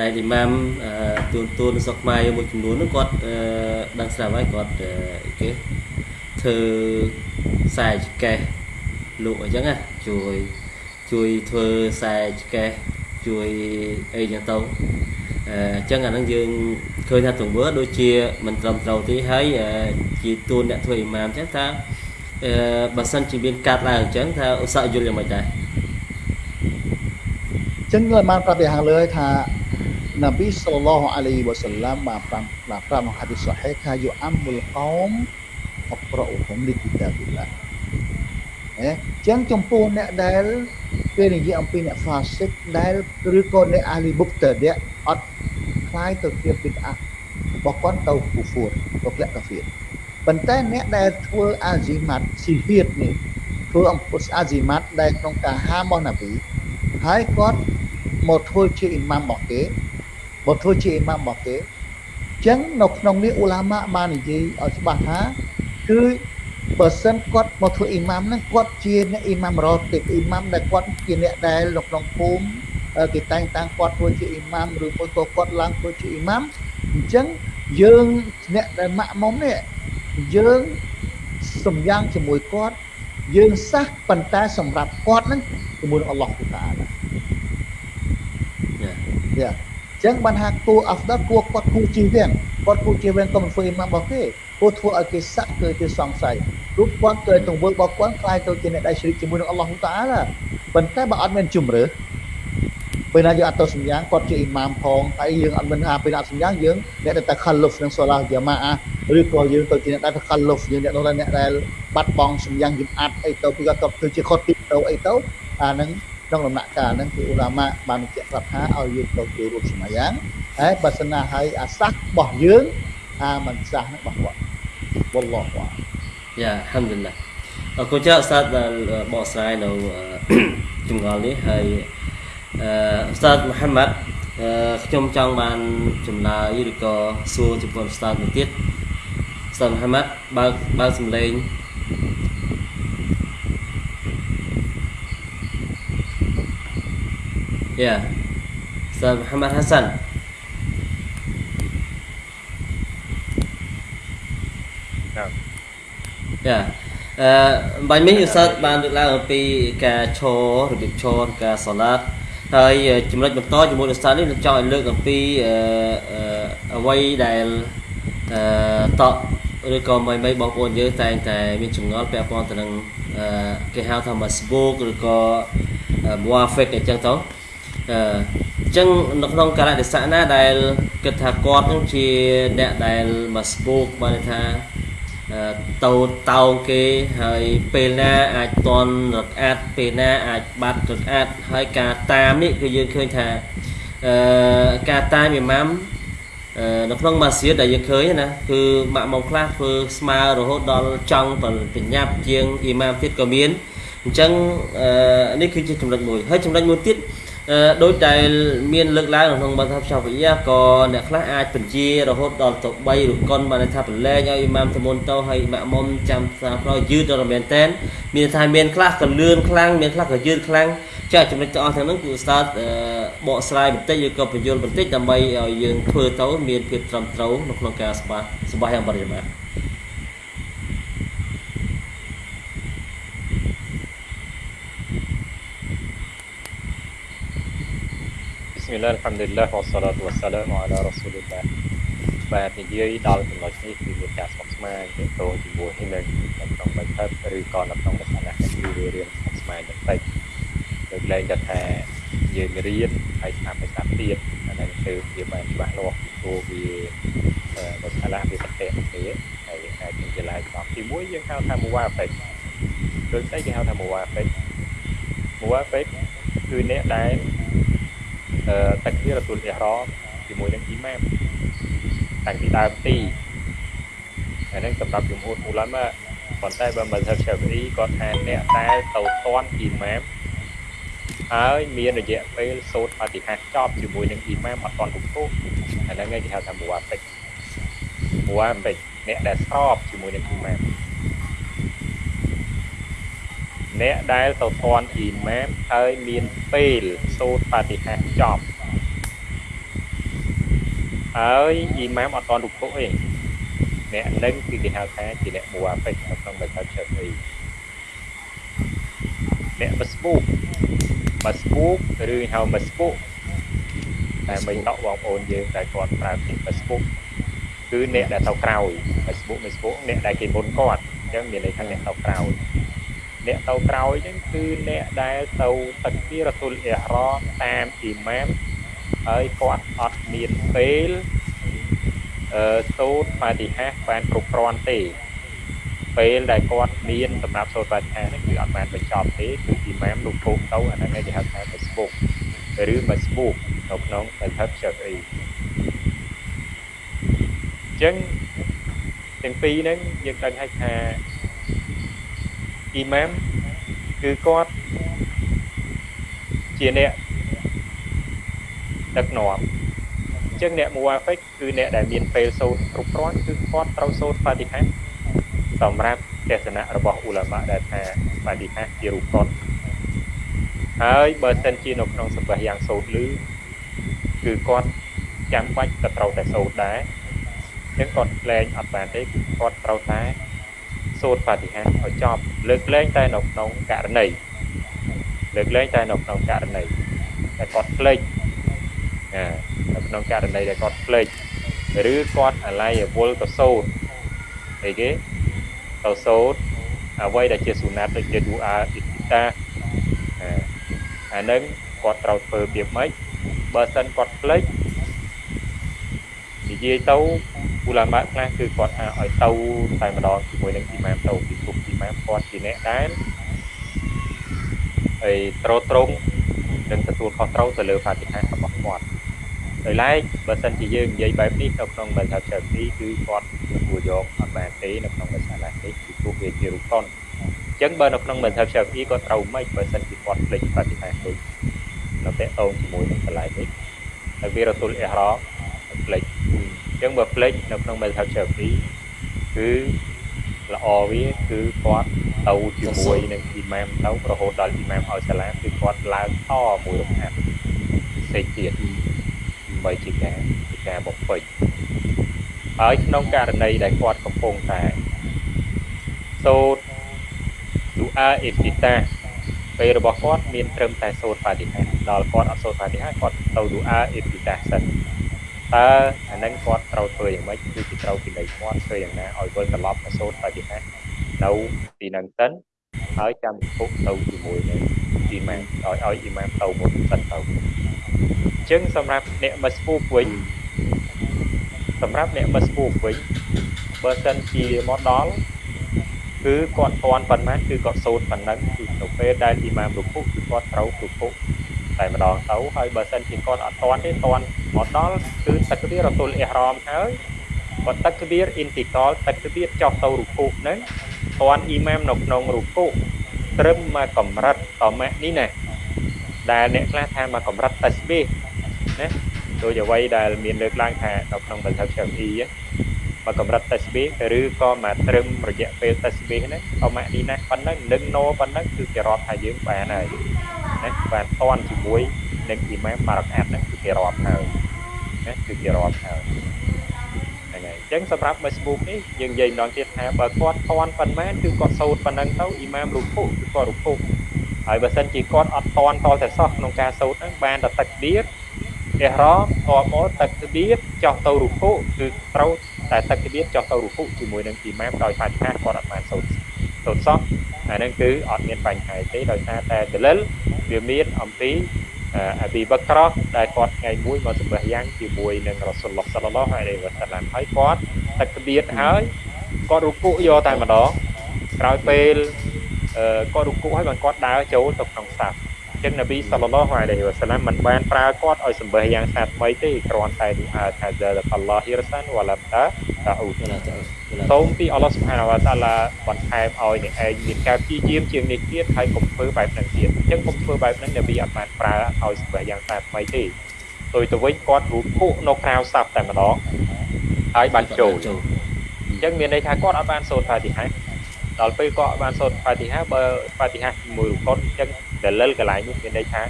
ដែលអ៊ីម៉ាមអឺទូនទូនសុកខ្មែរមួយចំនួនហ្នឹងគាត់អឺដឹងស្រាប់ហើយគាត់អឺអីគេធ្វើខ្សែចកេះលក់អញ្ចឹងណាជួយជួយធ្វើខ្សែចកេះ ជួយអីចឹងទៅអញ្ចឹងអាហ្នឹងយើងឃើញថាទង្វើដូចជាមិនត្រឹមត្រូវទេហើយអឺជាទួនអ្នកធ្វើអ៊ីម៉ាមអញ្ចឹងថាអឺបើសិនជាមានកាត់ឡើងអញ្ចឹងថាឧស្សាហ៍យល់យ៉ាងម៉េចដែរចឹងខ្ញុំបានប្រាប់យ៉ាងលើហើយថានប៊ីសល្លឡោះអាឡៃវ៉ាសល្លាមបានប្រាប់បានប្រាប់ក្នុងហាឌីសសូហេថាយូអាមុលកោមអក្រអ៊ូហុំលីគីតាប៊ីឡា ណាចឹងចំពោះអ្នកដែលពេលនិយាយអំពីអ្នកហ្វាសិកដែលឬក៏អ្នកអាលីបុកតើអ្នកអត់ខ្លាយទៅជាបិទអារបស់គាត់ទៅគូហ្វួរទៅក្លាក់កាហ្វៀប៉ុន្តែអ្នកដែលធ្វើអាជីម៉ាត់ស៊ីហៀតនេះធ្វើអំពុសអាជីម៉ាត់ដែលក្នុងការហាមរបស់ណាប៊ីហើយគាត់មកធ្វើជាអ៊ីម៉ាំរបស់គេមកធ្វើជាអ៊ីម៉ាំរបស់គេចឹងនៅក្នុងនេះអ៊ូឡាម៉ាបាននិយាយឲ្យច្បាស់ថាគឺ បើសិនគាត់មកធ្វើអ៊ីម៉ាមហ្នឹងគាត់ជាអ្នកអ៊ីម៉ាមរ៉ូទីបអ៊ីម៉ាមដែលគាត់ជាអ្នកដែលនៅក្នុងភូមិអឺគេតែងតាំងគាត់ធ្វើជាអ៊ីម៉ាមឬមួយក៏គាត់ឡើងធ្វើជាអ៊ីម៉ាមអញ្ចឹងយើងអ្នកដែលម៉ាក់មុំនេះយើងសំយ៉ាងជាមួយគាត់យើងសះប៉ុន្តែសម្រាប់គាត់ហ្នឹងជាមួយនឹងអល់ឡោះតាអាឡាយ៉ាយ៉ាអញ្ចឹងបានថាគួរអាហ្វដាគួរគាត់គួរជិះវិញគាត់គួរជិះវិញក៏មិនធ្វើអ៊ីម៉ាមរបស់គេ គួរធ្វើឲ្យគេសាក់គឺគេសង្ស័យរូបគាត់ទៅទង្វើរបស់គាត់ខ្លាយទៅជាអ្នកដែលជ្រិកជាមួយនឹងអល់ឡោះតាអាឡាប៉ុន្តែបើអត់មានជំរឿពេលណាយើងអត់ទៅសម្យ៉ាងគាត់ជាអ៊ីម៉ាមផងហើយយើងអត់មានថាពេលណាអត់សម្យ៉ាងយើងអ្នកដែលតែខលុហ្វនឹងសូឡាយ៉ាម៉ាអាឬក៏យើងទៅជាអ្នកដែលខលុហ្វយើងអ្នកនោះអ្នកដែលបាត់បង់សម្យ៉ាងយំអាត់អីទៅពីគាត់ទៅធ្វើជាខុសទីទៅអីទៅអាហ្នឹងក្នុងដំណាក់កាលហ្នឹងគឺអ៊ូឡាម៉ាបានបញ្ជាក់ប្រាប់ថាឲ្យយើងទៅចូលរួមសម្យ៉ាងហើយបើសិនណាហើយអាសាសរបស់យើងអាមិនសាសហ្នឹងរបស់គាត់ វល់ឡោះវ៉ាយ៉ាអាហាំឌុលឡាអរគុណច្រើនស្តាត់ដែលបកស្រាយនៅអឺចម្ងល់នេះហើយអឺស្តាត់មូហាម៉ាត់អឺខ្ញុំចង់បានចម្លើយឬក៏សួរចំពោះស្តាត់មួយទៀតស្តាត់មូហាម៉ាត់បើកបើកសំឡេងយ៉ាស្តាត់មូហាម៉ាត់ហាសាន់ ណា យ៉ាអឺបាញ់មិញឧស្សាហ៍បានលើកឡើងអំពីការឈររបៀបឈរការសាឡាតហើយចំណុចបន្តជាមួយឧស្សាហ៍នេះខ្ញុំចង់ឲ្យលើកអំពីអឺអឺអ្វីដែលអឺតកឬក៏មិនមិនបងប្អូនយើងតែងតែមានចម្ងល់ពាក់ព័ន្ធទៅនឹងអឺគេហៅថា Facebook ឬក៏ Muafik អញ្ចឹងទៅអឺអញ្ចឹងនៅក្នុងកាលៈទេសៈណាដែលគិតថាគាត់នឹងជាអ្នកដែល Facebook បានន័យថា អឺទៅតោងគេហើយពេលណាអាចតន់រត់អាត់ពេលណាអាចបាត់រត់អាត់ហើយការតាមនេះគឺយើងឃើញថាអឺការតាមអ៊ីម៉ាមអឺនៅក្នុងម៉ាស៊ីតដែលយើងឃើញណាគឺម៉ាក់មុំខ្លះធ្វើស្មើរហូតដល់ចង់បញ្ញាប់ជាងអ៊ីម៉ាមទៀតក៏មានអញ្ចឹងអឺនេះគឺជាចំណុចមួយហើយចំណុចមួយទៀតអឺ ដោយដែលមានលើកឡើងនៅក្នុងបាថាសាហ្វីយ៉ាក៏អ្នកខ្លះអាចបញ្ជារហូតដល់ទៅ3ឬកុនបានន័យថាប្រឡែងឲ្យអ៊ីម៉ាមទៅមុនទៅហើយម៉ាក់មុំចាំសាប្រយឺតដល់មែនតែនមានថាមានខ្លះក៏លឿនខ្លាំងមានខ្លះក៏យឺតខ្លាំងចាចំណុចទាំងអស់ទាំងហ្នឹងគឺស្តាតបកស្រាយបន្តិចឬក៏បញ្យល់បន្តិចដើម្បីឲ្យយើងធ្វើទៅមានភាពត្រឹមត្រូវនៅក្នុងការស្បាស្បាយ៉ាងបរិយាបន្ន ប Bismillah alhamdulillah wassalatu wassalamu ala rasulillah បាទនិយាយដល់ចំណុចនេះគឺមានការស្មុគស្មាញទាក់ទងជាមួយនឹងក្នុងបទផាត់ឬក៏នៅក្នុងសាសនាគឺវារៀនស្មុគស្មាញបន្តិចលើកលែងទៅថាយើងរៀនហើយស្ដាប់ហើយស្ដាប់ទៀតអានេះគឺវាបានច្បាស់លាស់ពីព្រោះវាដោយសារឡាវាប្រតិគ្នាហើយយើងអាចនិយាយឡើងតាមទី1យើងហៅថា muwafiq ដូចស្អីគេហៅថា muwafiq muwafiq គឺអ្នកដែល អឺតាក់ទីរ៉ាទូលអ៊ីហ្រ៉មជាមួយនឹងអ៊ីម៉ាមតាំងពីដើមទីអានេះសម្រាប់ជំនួសមូឡាម៉ាប៉ុន្តែបើមិនថាឆាហ្វីគាត់ថាអ្នកដែលទៅតន់អ៊ីម៉ាមហើយមានរយៈពេលសូត្របតិហាចប់ជាមួយនឹងអ៊ីម៉ាមអត់តន់គ្រប់គ្រងអាហ្នឹងគេហៅថាមូអាហ្វិកមូអាហ្វិកអ្នកដែលស្របជាមួយនឹងអ៊ីម៉ាម អ្នកដែលទៅតន់អ៊ីម៉ាមហើយមានពេលសូត្របតិហាចប់ហើយអ៊ីម៉ាមអត់តន់រុគុទេអ្នកនឹងគឺគេហៅថាជាអ្នកមូអាហ្វិកនៅក្នុងបទឆាហ្វីអ្នកមស្បូកមស្បូកឬហៅមស្បូកតែមិនដកបងប្អូនយើងតែគាត់ប្រើពាក្យមស្បូកគឺអ្នកដែលទៅក្រោយមស្បូកមស្បូកអ្នកដែលគេមុនគាត់អញ្ចឹងមានន័យថាអ្នកទៅក្រោយ អ្នកទៅក្រោយហ្នឹងគឺអ្នកដែលទៅទឹកពីរ៉ាស៊ូលអ៊ីហ្រ៉មតាមអ៊ីម៉ាមហើយគាត់អត់មានពេលអឺសូត្របាតិហាបានគ្រប់គ្រាន់ទេពេលដែលគាត់មានសម្រាប់សូត្របាតិហានេះគឺអត់បានបញ្ចប់ទេគឺអ៊ីម៉ាមលោកពុកទៅអាហ្នឹងគេហៅថា Facebook ឬ Facebook នៅក្នុង Madhab Syafi'i អញ្ចឹងទាំងពីរហ្នឹងយើងដឹងហើយថា អ៊ីម៉ាមគឺគាត់ជាអ្នកដឹកនាំអញ្ចឹងអ្នកមូអាហ្វិកគឺអ្នកដែលមានពេលសូត្រគ្រប់គ្រាន់គឺគាត់ត្រូវសូត្របាតិហាសម្រាប់ទស្សនៈរបស់អ៊ូឡាម៉ាដែលថាបាតិហាជារូបកុនហើយបើសិនជានៅក្នុងសម្ភារយ៉ាងសូត្រលឺគឺគាត់ចាំបាច់ក៏ត្រូវតែសូត្រដែរអញ្ចឹងគាត់លែងអត់បានទេគឺគាត់ត្រូវតែ សូត្របាតិហាឲ្យចប់លើកលែងតែនៅក្នុងករណីលើកលែងតែនៅក្នុងករណីតែគាត់ភ្លេចនៅក្នុងករណីដែលគាត់ភ្លេចឬគាត់អាឡ័យវល់ទៅសូត្រអីគេទៅសូត្រអ្វីដែលជាសុណាតដូចជាឌូអាអ៊ីទីតាអានឹងគាត់ត្រូវធ្វើពីម៉េចបើសិនគាត់ភ្លេចនិយាយទៅ ឧឡាម៉ាខ្លះគឺគាត់ថាឲ្យទៅតែម្ដងជាមួយនឹងអ៊ីម៉ាមទៅពីព្រោះអ៊ីម៉ាមគាត់ជាអ្នកដែលហើយត្រត្រង់នឹងទទួលខុសត្រូវទៅលើហ្វាទីហារបស់គាត់ដោយឡែកបើសិនជាយើងនិយាយបែបនេះនៅក្នុងបទថាចាទីគឺគាត់គួរយកអត់បានទេនៅក្នុងបទសាឡានេះគឺព្រោះវាជារូបកុនអញ្ចឹងបើនៅក្នុងបទថាចាទីគាត់ត្រូវមិនបើសិនជាគាត់ភ្លេចបទថាដូចនៅតេតងជាមួយនឹងកន្លែងនេះហើយវារ៉ាស៊ូលអ៊ីហ្រ៉មភ្លេច អញ្ចឹងបើភ្លេចនៅក្នុងបទថាចាទីគឺល្អវាគឺគាត់ទៅជាមួយនឹងអ៊ីម៉ាមទៅរហូតដល់អ៊ីម៉ាមឲ្យសាឡាមគឺគាត់ឡើងតមួយរកហាត់ផ្សេងទៀតដើម្បីជាការជាការបំពេញហើយក្នុងករណីដែលគាត់កំពុងតែសូត្រឌូអាអ៊ីទីតាពេលរបស់គាត់មានត្រឹមតែសូត្របាតិហាដល់គាត់អត់សូត្របាតិហាគាត់ទៅឌូអាអ៊ីទីតាសិន តើអានឹងគាត់ត្រូវធ្វើយ៉ាងម៉េចគឺជាត្រូវពីនៃគាត់ធ្វើយ៉ាងណាឲ្យវិលត្រឡប់មកសូត្របាតិហានៅទីនឹងសិនហើយចាំពុកទៅជាមួយនឹងអ៊ីម៉ាមឲ្យឲ្យអ៊ីម៉ាមទៅមុនសិនទៅចឹងសម្រាប់អ្នកមស្ពូកវិញសម្រាប់អ្នកមស្ពូកវិញបើសិនជាមកដល់គឺគាត់តន់ប៉ុន្មានគឺគាត់សូត្រប៉ុណ្ណឹងគឺទៅពេលដែលអ៊ីម៉ាមរុគុគឺគាត់ត្រូវរុគុ តែម្ដងទៅហើយបើសិនជាគាត់អត់តន់ទេតន់មកដល់គឺទឹកវារតុលអ៊ីហ្រាមហើយគាត់ទឹកវាអ៊ីនទីកលទឹកវាចុះទៅរុគុហ្នឹងតន់អ៊ីម៉ាមនៅក្នុងរុគុត្រឹមមកកម្រិតតម៉ាក់នេះណាដែលអ្នកខ្លះថាមកកម្រិតតាស្បេណាដោយអ្វីដែលមានលើកឡើងថានៅក្នុងបន្ទប់ Xiaomi មកកម្រិត tasbih ឬក៏មកត្រឹមរយៈពេល tasbih ហ្នឹងក៏ម៉ាក់នេះណាប៉ុណ្ណឹងនឹង no ប៉ុណ្ណឹងគឺគេរាប់ថាយើងបានហើយ ណាបានតន់ជាមួយនឹងអ៊ីម៉ាមបារកាត់ហ្នឹងគឺគេរាប់ហើយណាគឺគេរាប់ហើយហ្នឹងហើយអញ្ចឹងសម្រាប់ Facebook នេះយើងនិយាយម្ដងទៀតថាបើគាត់តន់ប៉ុន្មានគឺគាត់សូត្រប៉ុណ្ណឹងទៅអ៊ីម៉ាមរុគុគឺគាត់រុគុហើយបើសិនជាគាត់អត់តន់តតែសោះក្នុងការសូត្រហ្នឹងបានតែទឹកទៀតអ៊ីរ៉ាមតមកតាក់បៀតចោះទៅរុគូគឺត្រូវតែតាក់បៀតចោះទៅរុគូជាមួយនឹងអ៊ីម៉ាមដោយបាច់ថាគាត់អត់បានសូត្រ សូត្រសោះអាហ្នឹងគឺអត់មានបញ្ហាទេដោយសារតែដលិលវាមានអំពីអាប៊ីបក្រោះដែលគាត់ថ្ងៃមួយមកសម្បះយ៉ាងជាមួយនឹងរ៉ាស៊ុលឡោះសាឡឡោះអាឡៃវ៉ាសាឡាមហើយគាត់តាក់បៀតហើយគាត់រុគូយកតែម្ដងក្រោយពេលគាត់រុគូហើយបានគាត់ដើរចូលទៅក្នុងសាប់ ចឹងនប៊ីសល្លឡោះអាឡៃហ៊ីវ៉ាសាឡាមមិនបានប្រើគាត់ឲ្យសម្បេះយ៉ាងសាថ្មីទេគ្រាន់តែឌូអាថាសាអល់ឡោះហ៊ីរសានវ៉ាឡាតាតាអ៊ូសូមពីអល់ឡោះស៊ុបហានវ៉ាតាឡាបន្ថែមឲ្យអ្នកឯងមានការព្យាយាមជាងនេះទៀតហើយកុំធ្វើបែបហ្នឹងទៀតអញ្ចឹងកុំធ្វើបែបហ្នឹងនប៊ីអត់បានប្រើឲ្យសម្បេះយ៉ាងសាថ្មីទេទៅទៅវិញគាត់រូបភក់នៅក្រៅសាប់តែម្ដងហើយបានចូលអញ្ចឹងមានន័យថាគាត់អត់បានសូត្រផាទីហាដល់ពេលគាត់បានសូត្រផាទីហាបើផាទីហាជាមួយរូបគាត់អញ្ចឹង ដលិលកន្លែងនេះមានន័យថា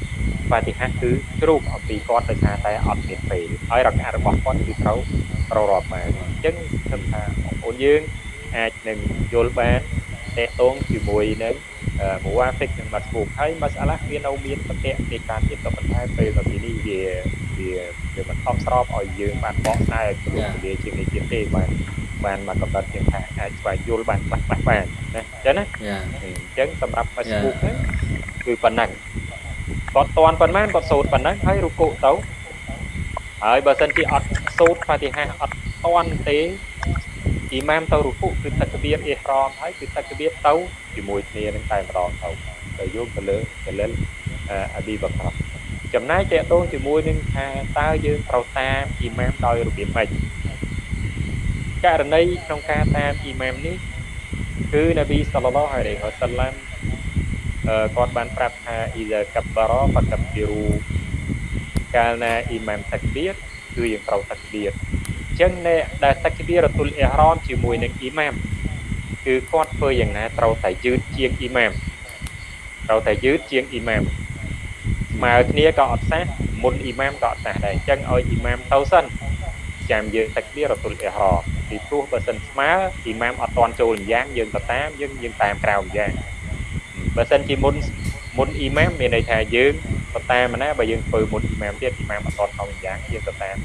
ហ្វាទីហាគឺជ្រូកអំពីគាត់ដោយសារតែអត់មានពេលហើយរការបស់គាត់គឺត្រូវប្ររាប់បានអញ្ចឹងខ្ញុំថាបងប្អូនយើងអាចនឹងយល់បាន តេតងជាមួយនឹងមូវ៉ាហ្វិកនិងម៉ាត់ហ្វូកហើយម៉ាសាឡាវានៅមានប្រតិនៃការទៀតក៏ប៉ុន្តែពេលនៅទីនេះវាវាវាមិនខំស្របឲ្យយើងបានបកស្រាយឲ្យ පුළු ពលជាងនេះទៀតទេបាទបានមកកំណត់ជាងថាអាចស្វែងយល់បានខ្លះខ្លះបានណាអញ្ចឹងណាអញ្ចឹងសម្រាប់ Facebook ហ្នឹងគឺប៉ុណ្ណឹងគាត់តន់ប៉ុន្មានគាត់សូត្រប៉ុណ្ណឹងហើយរុគូទៅហើយបើសិនជាអត់សូត្រហ្វាទីហាអត់តន់ទេ អ៊ីម៉ាមទៅរុគូគឺតក្បៀរអ៊ីហ្រ៉មហើយគឺតក្បៀរទៅជាមួយគ្នានឹងតែម្ដងទៅទៅយកទៅលើកលិលអាប៊ីបក្រចំណែកតេតងជាមួយនឹងថាតើយើងត្រូវតាមអ៊ីម៉ាមដោយរបៀបម៉េចករណីក្នុងការតាមអ៊ីម៉ាមនេះគឺនប៊ីសល្លឡោះអាឡៃហ៊ីវ៉ាសាឡាំគាត់បានប្រាប់ថាអ៊ីសាកាបារ៉ហ្វាកាប៊ីរូកាលណាអ៊ីម៉ាមតាក់បៀតគឺយើងត្រូវតាក់បៀតអញ្ចឹងអ្នកដែលតាក់បៀរទុលអ៊ីហ្រ៉មជាមួយនឹងអ៊ីម៉ាមគឺគាត់ធ្វើយ៉ាងណាត្រូវតែយឺតជាងអ៊ីម៉ាមត្រូវតែយឺតជាងអ៊ីម៉ាមស្មើគ្នាក៏អត់សះមុនអ៊ីម៉ាមក៏អត់សះដែរអញ្ចឹងឲ្យអ៊ីម៉ាមទៅសិនចាំយើងតាក់បៀរទុលអ៊ីហ្រ៉មពីព្រោះបើសិនស្មើអ៊ីម៉ាមអត់តន់ចូលម្យ៉ាងយើងទៅតាមយើងយើងតាមក្រៅម្យ៉ាងបើសិនជាមុនមុនអ៊ីម៉ាមមានន័យថាយើងទៅតាមណាបើយើងធ្វើមុនអ៊ីម៉ាមទៀតអ៊ីម៉ាមអត់តក្នុងយ៉ាងយើងទៅតាម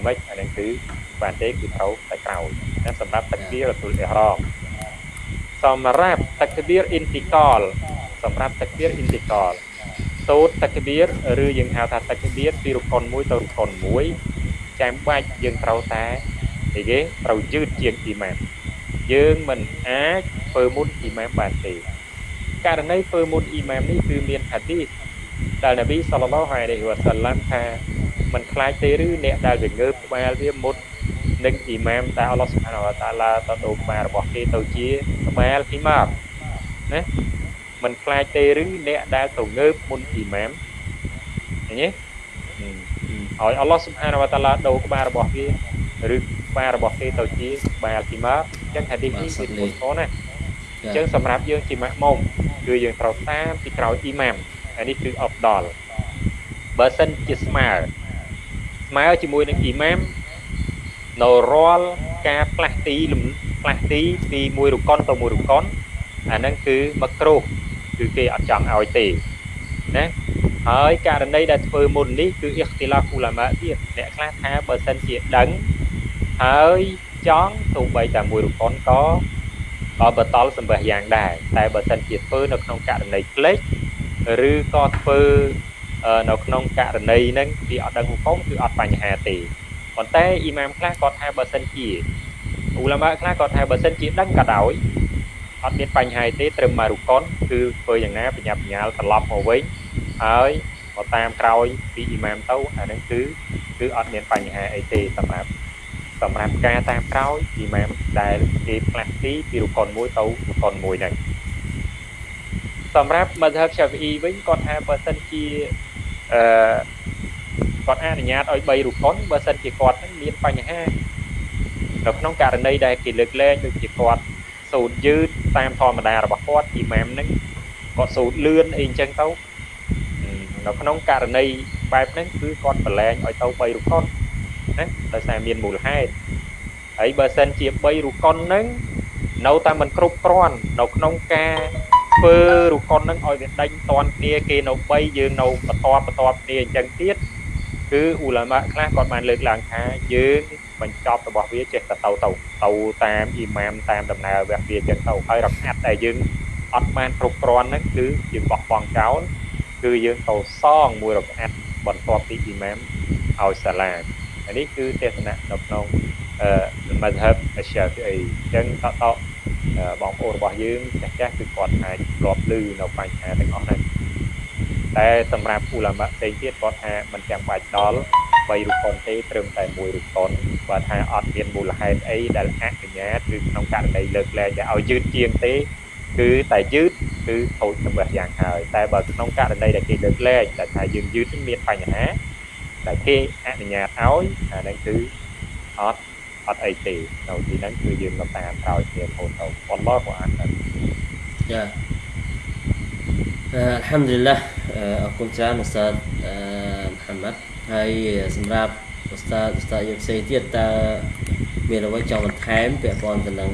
យ៉ាងម៉េចអានេះគឺបានទេគឺត្រូវតែក្រោយណាសម្រាប់តាគបៀររទូលអ៊ីហ្រ៉មសម្រាប់តាគបៀរអ៊ីនទីកលសម្រាប់តាគបៀរអ៊ីនទីកលសូត្រតាគបៀរឬយើងហៅថាតាគបៀរពីរុកុនមួយទៅរុកុនមួយចាំបាច់យើងត្រូវតែនិយាយត្រូវយឺតជាងអ៊ីម៉ាមយើងមិនអាចធ្វើមុនអ៊ីម៉ាមបានទេករណីធ្វើមុនអ៊ីម៉ាមនេះគឺមានហាឌីស ដែលនប៊ីសល្លឡោះអាឡៃហ៊ីវ៉ាសាឡាំថាมันខ្លាចទេឬអ្នកដែលវាងើបក្បាលវាមុតនឹងអ៊ីម៉ាមដែលអល់ឡោះស៊ុបហានវតាឡាទៅដូរក្បាលរបស់គេទៅជាក្បាលអ៊ីម៉ាមណាมันខ្លាចទេឬអ្នកដែលទៅងើបមុនអ៊ីម៉ាមឃើញទេឲ្យអល់ឡោះស៊ុបហានវតាឡាដូរក្បាលរបស់គេឬក្បាលរបស់គេទៅជាក្បាលអ៊ីម៉ាមអញ្ចឹងហាឌីសនេះគឺមុនផងណាអញ្ចឹងសម្រាប់យើងជាម៉ាក់មុំគឺយើងត្រូវតាមពីក្រោយអ៊ីម៉ាម អានេះគឺអបដល់បើសិនជាស្មើស្មើជាមួយនឹងអ៊ីម៉ាមនៅរាល់ការផ្លាស់ទីផ្លាស់ទីពីមួយរកុនទៅមួយរកុនអាហ្នឹងគឺមកគ្រោះគឺគេអត់ចង់ឲ្យទេណាហើយករណីដែលធ្វើមុននេះគឺអ៊ីខ្ទីឡាហ្វូឡាម៉ាទៀតអ្នកខ្លះថាបើសិនជាដឹងហើយចង់ទៅបីតែមួយរកុនក៏ក៏បតលសម្បះយ៉ាងដែរតែបើសិនជាធ្វើនៅក្នុងករណីផ្លេច ឬក៏ធ្វើនៅក្នុងករណីហ្នឹងវាអត់ដឹងហុគមគឺអត់បញ្ហាទេប៉ុន្តែអ៊ីម៉ាមខ្លះគាត់ថាបើសិនជាអ៊ូឡាម៉ាខ្លះគាត់ថាបើសិនជាដឹងក៏ដោយអត់មានបញ្ហាទេត្រឹមមករុកុនគឺធ្វើយ៉ាងណាបញ្ញាបញ្ញាលត្រឡប់មកវិញហើយមកតាមក្រោយពីអ៊ីម៉ាមទៅអាហ្នឹងគឺគឺអត់មានបញ្ហាអីទេសម្រាប់សម្រាប់ការតាមក្រោយអ៊ីម៉ាមដែលគេផ្លាស់ទីពីរុកុនមួយទៅរុកុនមួយហ្នឹង សម្រាប់មធ្យម Shafi'i វិញគាត់ថាបើសិនជាអឺគាត់អនុញ្ញាតឲ្យ3រុកុនបើសិនជាគាត់នឹងមានបញ្ហានៅក្នុងករណីដែលគេលើកលែងដូចជាគាត់សូត្រយឺតតាមធម្មតារបស់គាត់អ៊ីម៉ាមនឹងគាត់សូត្រលឿនអីអញ្ចឹងទៅនៅក្នុងករណីបែបហ្នឹងគឺគាត់ប្រឡែងឲ្យទៅ3រុកុនណាដោយសារមានមូលហេតុហើយបើសិនជា3រូកុនហ្នឹងនៅតែមិនគ្រប់គ្រាន់នៅក្នុងការ ធ្វើរូកុនហ្នឹងឲ្យវាដេញតន់គ្នាគេនៅ3យើងនៅបន្តបន្តគ្នាអញ្ចឹងទៀតគឺអ៊ូឡាម៉ាខ្លះគាត់បានលើកឡើងថាយើងបញ្ចប់របស់វាចេះតែទៅទៅទៅតាមអ៊ីម៉ាមតាមដំណើរវគ្គវាចឹងទៅហើយរកាត់តែយើងអត់បានគ្រប់គ្រាន់ហ្នឹងគឺយើងបោះបង់ចោលគឺយើងទៅសងមួយរកាត់បន្ទាប់ពីអ៊ីម៉ាមឲ្យសាឡាមអានេះគឺទេសនៈនៅក្នុងអឺមធ្យមអាស្យាហ្វីអីចឹងតត បងប្អូនរបស់យើងចាស់ចាស់គឺគាត់អាចធ្លាប់ឮនៅបញ្ហាទាំងអស់ហ្នឹងតែសម្រាប់អ៊ូឡាម៉ាផ្សេងទៀតគាត់ថាมันចាំបាច់ដល់3រូបកុនទេត្រឹមតែមួយរូបកុនគាត់ថាអត់មានមូលហេតុអីដែលអនុញ្ញាតឬក្នុងករណីលើកលែងឲ្យយឺតជាងទេគឺតែយឺតគឺខូចសម្រាប់យ៉ាងហើយតែបើក្នុងករណីដែលគេលើកលែងតែថាយើងយឺតមានបញ្ហាតែគេអនុញ្ញាតឲ្យអាហ្នឹងគឺអត់ អត់អីទេនៅទីហ្នឹងគឺយើងទៅតាមក្រោយគ្នារហូតទៅអល់ឡោះអានចាអឺអល់ហាំឌុលឡាអរគុណច្រើនឧស្សាហ៍អឺមហាម៉ាត់ហើយសម្រាប់ឧស្សាហ៍ឧស្សាហ៍យកផ្សេងទៀតតើមានអ្វីចង់បន្ថែមពាក់ព័ន្ធទៅនឹង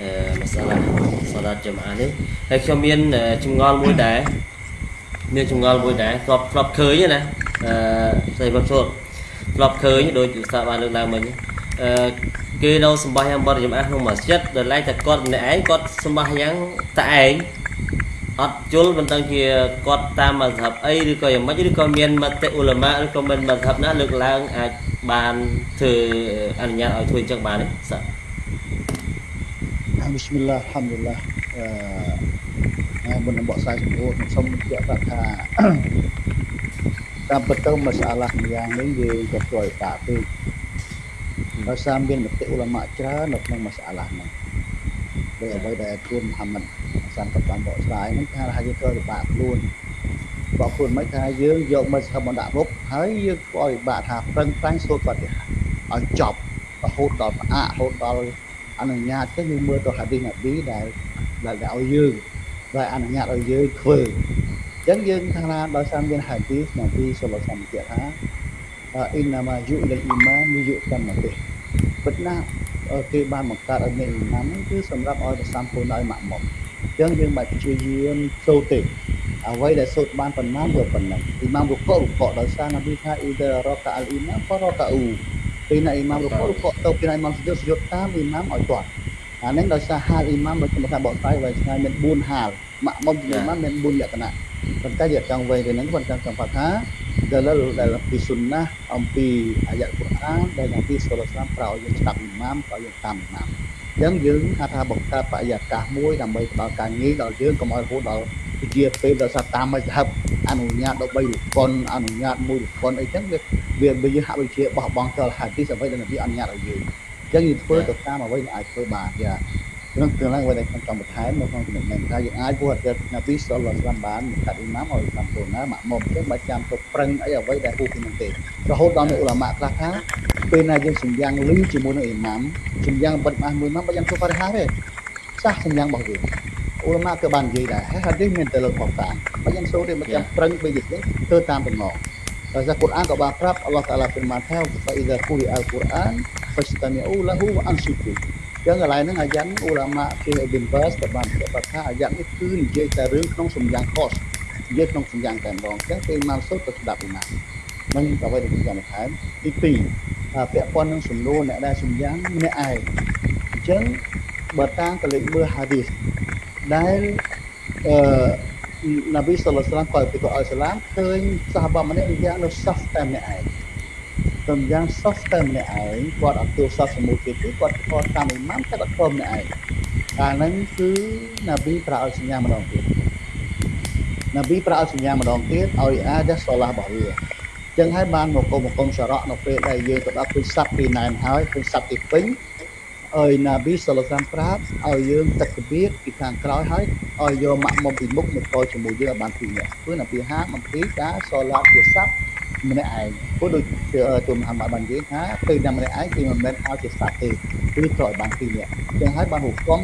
អឺមសាឡាសាឡាចំអានេះហើយខ្ញុំមានចម្ងល់មួយដែរមានចម្ងល់មួយដែរធ្លាប់ធ្លាប់ឃើញណាអឺស្អីបងចូលធ្លាប់ឃើញដោយឧស្សាហ៍បានលើកឡើងមិញអឺ គេនៅសម្បះយ៉ាងបរិយមអាក្នុងម៉ាស្ជីតដែលឡែកតែគាត់ម្នាក់ឯងគាត់សម្បះយ៉ាងតែឯងអត់ជល់មិនដឹងជាគាត់តាមមធ្យមអីឬក៏យ៉ាងម៉េចឬក៏មានមតិអ៊ុលម៉ាឬក៏មានមធ្យមណាលើកឡើងអាចបានធ្វើអនុញ្ញាតឲ្យធ្វើអញ្ចឹងបានទេសា Bismillah Alhamdulillah អឺមុននឹងបកស្រាយចំពោះខ្ញុំសូមបញ្ជាក់ប្រាប់ថាតាមពិតទៅមសាឡាម្យ៉ាងនេះយើងក៏ព្រួយតាពេក ដោយសារមានមតិអ៊ុលម៉ាច្រើននៅក្នុងមសាឡាហ្នឹងដោយអ្វីដែលទូនមហាម៉ាត់សានក៏បានបកស្រាយហ្នឹងថាថាយើងត្រូវពិបាកខ្លួនបកខ្លួនមិនថាយើងយកមកស្ថាប័នដាក់មុខហើយយើងក៏ពិបាកថាប្រឹងប្រែងសូត្របតិឲ្យចប់រហូតដល់ផ្អាករហូតដល់អនុញ្ញាតទៅយើងមើលទៅហាឌីសណាប៊ីដែលដែលឲ្យយើងដែលអនុញ្ញាតឲ្យយើងធ្វើអញ្ចឹងយើងថាថាដោយសារមានហាឌីសណាប៊ីសុលឡាសំជាថា អ៊ីនណាម៉ាយុអ៊ីលអ៊ីម៉ានយុតាមទេពិតណាស់គេបានបង្កើតឲ្យមានអ៊ីម៉ាមហ្នឹងគឺសម្រាប់ឲ្យប្រសំពូនឲ្យម៉ាក់មុខអញ្ចឹងយើងបាច់ព្យាយាមសូត្រទេអ្វីដែលសូត្របានប៉ុន្មានយកប៉ុណ្ណឹងអ៊ីម៉ាមរុករុកដោយសារណាប៊ីថាអ៊ីដរកាអលអ៊ីម៉ាមក៏រកាអ៊ូពេលណាអ៊ីម៉ាមរុករុកទៅពេលណាអ៊ីម៉ាមសុយុសុយុតាមអ៊ីម៉ាមឲ្យទាត់អានេះដោយសារហាលអ៊ីម៉ាមដូចខ្ញុំថាបកស្រាយໄວឆ្ងាយមាន4ហាលម៉ាក់មុំជំនាន់មាន4លក្ខណៈប៉ុន្តែយកចង់វែងទៅហ្នឹងគាត់ចង់ចង់ថា ដែលដែលពីសុនណាអំពីអាយ៉ាកុរអានដែលនាទីសុលឡាមប្រោយើងស្ដាប់អ៊ីម៉ាមប្រោយើងតាមអ៊ីម៉ាមអញ្ចឹងយើងថាថាបង្កើតបរិយាកាសមួយដើម្បីផ្ដល់ការងារដល់យើងកុំឲ្យរហូតដល់ជាពេលដល់សាតាមមិនហឹបអនុញ្ញាតដល់3លោកប៉ុនអនុញ្ញាតមួយលោកប៉ុនអីចឹងវាវាវាយើងហាក់ដូចជាបោះបង់ចោលហាទីអ្វីដែលនាទីអនុញ្ញាតឲ្យយើងអញ្ចឹងយើងធ្វើទៅតាមអ្វីដែលអាចធ្វើបានយ៉ាក្នុង tương lai អ្វីដែលខ្ញុំចង់បន្ថែមនៅក្នុងចំណុចនេះថាយើងអាចពោះតែណាប៊ីសលឡាស្លាមបានកាត់អ៊ីម៉ាមឲ្យតាមទូណាម៉ាក់មុំអញ្ចឹងបើចាំទៅប្រឹងអីអ្វីដែលហួសពីនោះទេរហូតដល់នៅអ៊ុលាម៉ាខ្លះថាពេលណាយើងសម្យ៉ាងលឺជាមួយនឹងអ៊ីម៉ាមសម្យ៉ាងបិទម៉ាស់មួយម៉ាំបើយ៉ាងធ្វើបរិហារទេសះសម្យ៉ាងរបស់វាអ៊ុលាម៉ាក៏បាននិយាយដែរហើយហាឌីសមានតែលើកបកតាមបើយ៉ាងសូទេបើចាំប្រឹងពេលយប់នេះធ្វើតាមតំណងដោយសារកូរ៉ានក៏បានប្រាប់អល់ឡោះតាឡាហ្វិរម៉ានថាហ្វអ៊ីដាគូរី អលកូរ៉ាន fastami'u lahu wa ansitu ចឹងកន្លែងហ្នឹងអាយ៉ាន់អ៊ូឡាម៉ាជាអ៊ីប៊ីនបាសក៏បានប្រាប់ថាអាយ៉ាន់នេះគឺនិយាយតែរឿងក្នុងសម្យ៉ាងខុសនិយាយក្នុងសម្យ៉ាងតែម្ដងចឹងពេលមកសុទ្ធទៅស្ដាប់ពីណានឹងអ្វីដែលខ្ញុំចង់បន្ថែមទី2ថាពាក់ព័ន្ធនឹងសំណួរអ្នកដែលសម្យ៉ាងម្នាក់ឯងអញ្ចឹងបើតាមកលេចមើលហាឌីសដែលអឺនប៊ីសល្លឡាហ៍ក៏ពីក៏អល់សាឡាមឃើញសាហាបម្នាក់និយាយនៅសាហ្វតែម្នាក់ឯង ទៅយ៉ាងសោះតែម្នាក់ឯងគាត់អត់ទូសាសមុខទៀតគឺគាត់ខកតាមអ៊ីម៉ាមតែគាត់ខំម្នាក់ឯងកាលហ្នឹងគឺណាប៊ីប្រាឲ្យសញ្ញាម្ដងទៀតណាប៊ីប្រាឲ្យសញ្ញាម្ដងទៀតឲ្យអាដាសូឡារបស់វាចឹងហើយបានមកគុំមកគុំសរៈនៅពេលដែលយើងទៅដល់ពុទ្ធស័ព្ទពីណែនហើយពុទ្ធស័ព្ទទីពេញឲ្យណាប៊ីសូឡាសាំប្រាប់ឲ្យយើងទឹកគបៀតពីខាងក្រោយហើយឲ្យយកម៉ាក់មកពីមុខមកតជាមួយយើងឲ្យបានពីរនាក់គឺណាប៊ីហាមកពីការសូឡាជាស័ព្ទ ម្នាក់ឯងព្រោះដូចទូមហាម៉ាត់បាននិយាយថាពេលតែម្នាក់ឯងគឺមិនមែនហៅជាសត្វទេគឺត្រូវឲ្យបានពីរនាក់ចឹងហើយបានហុកម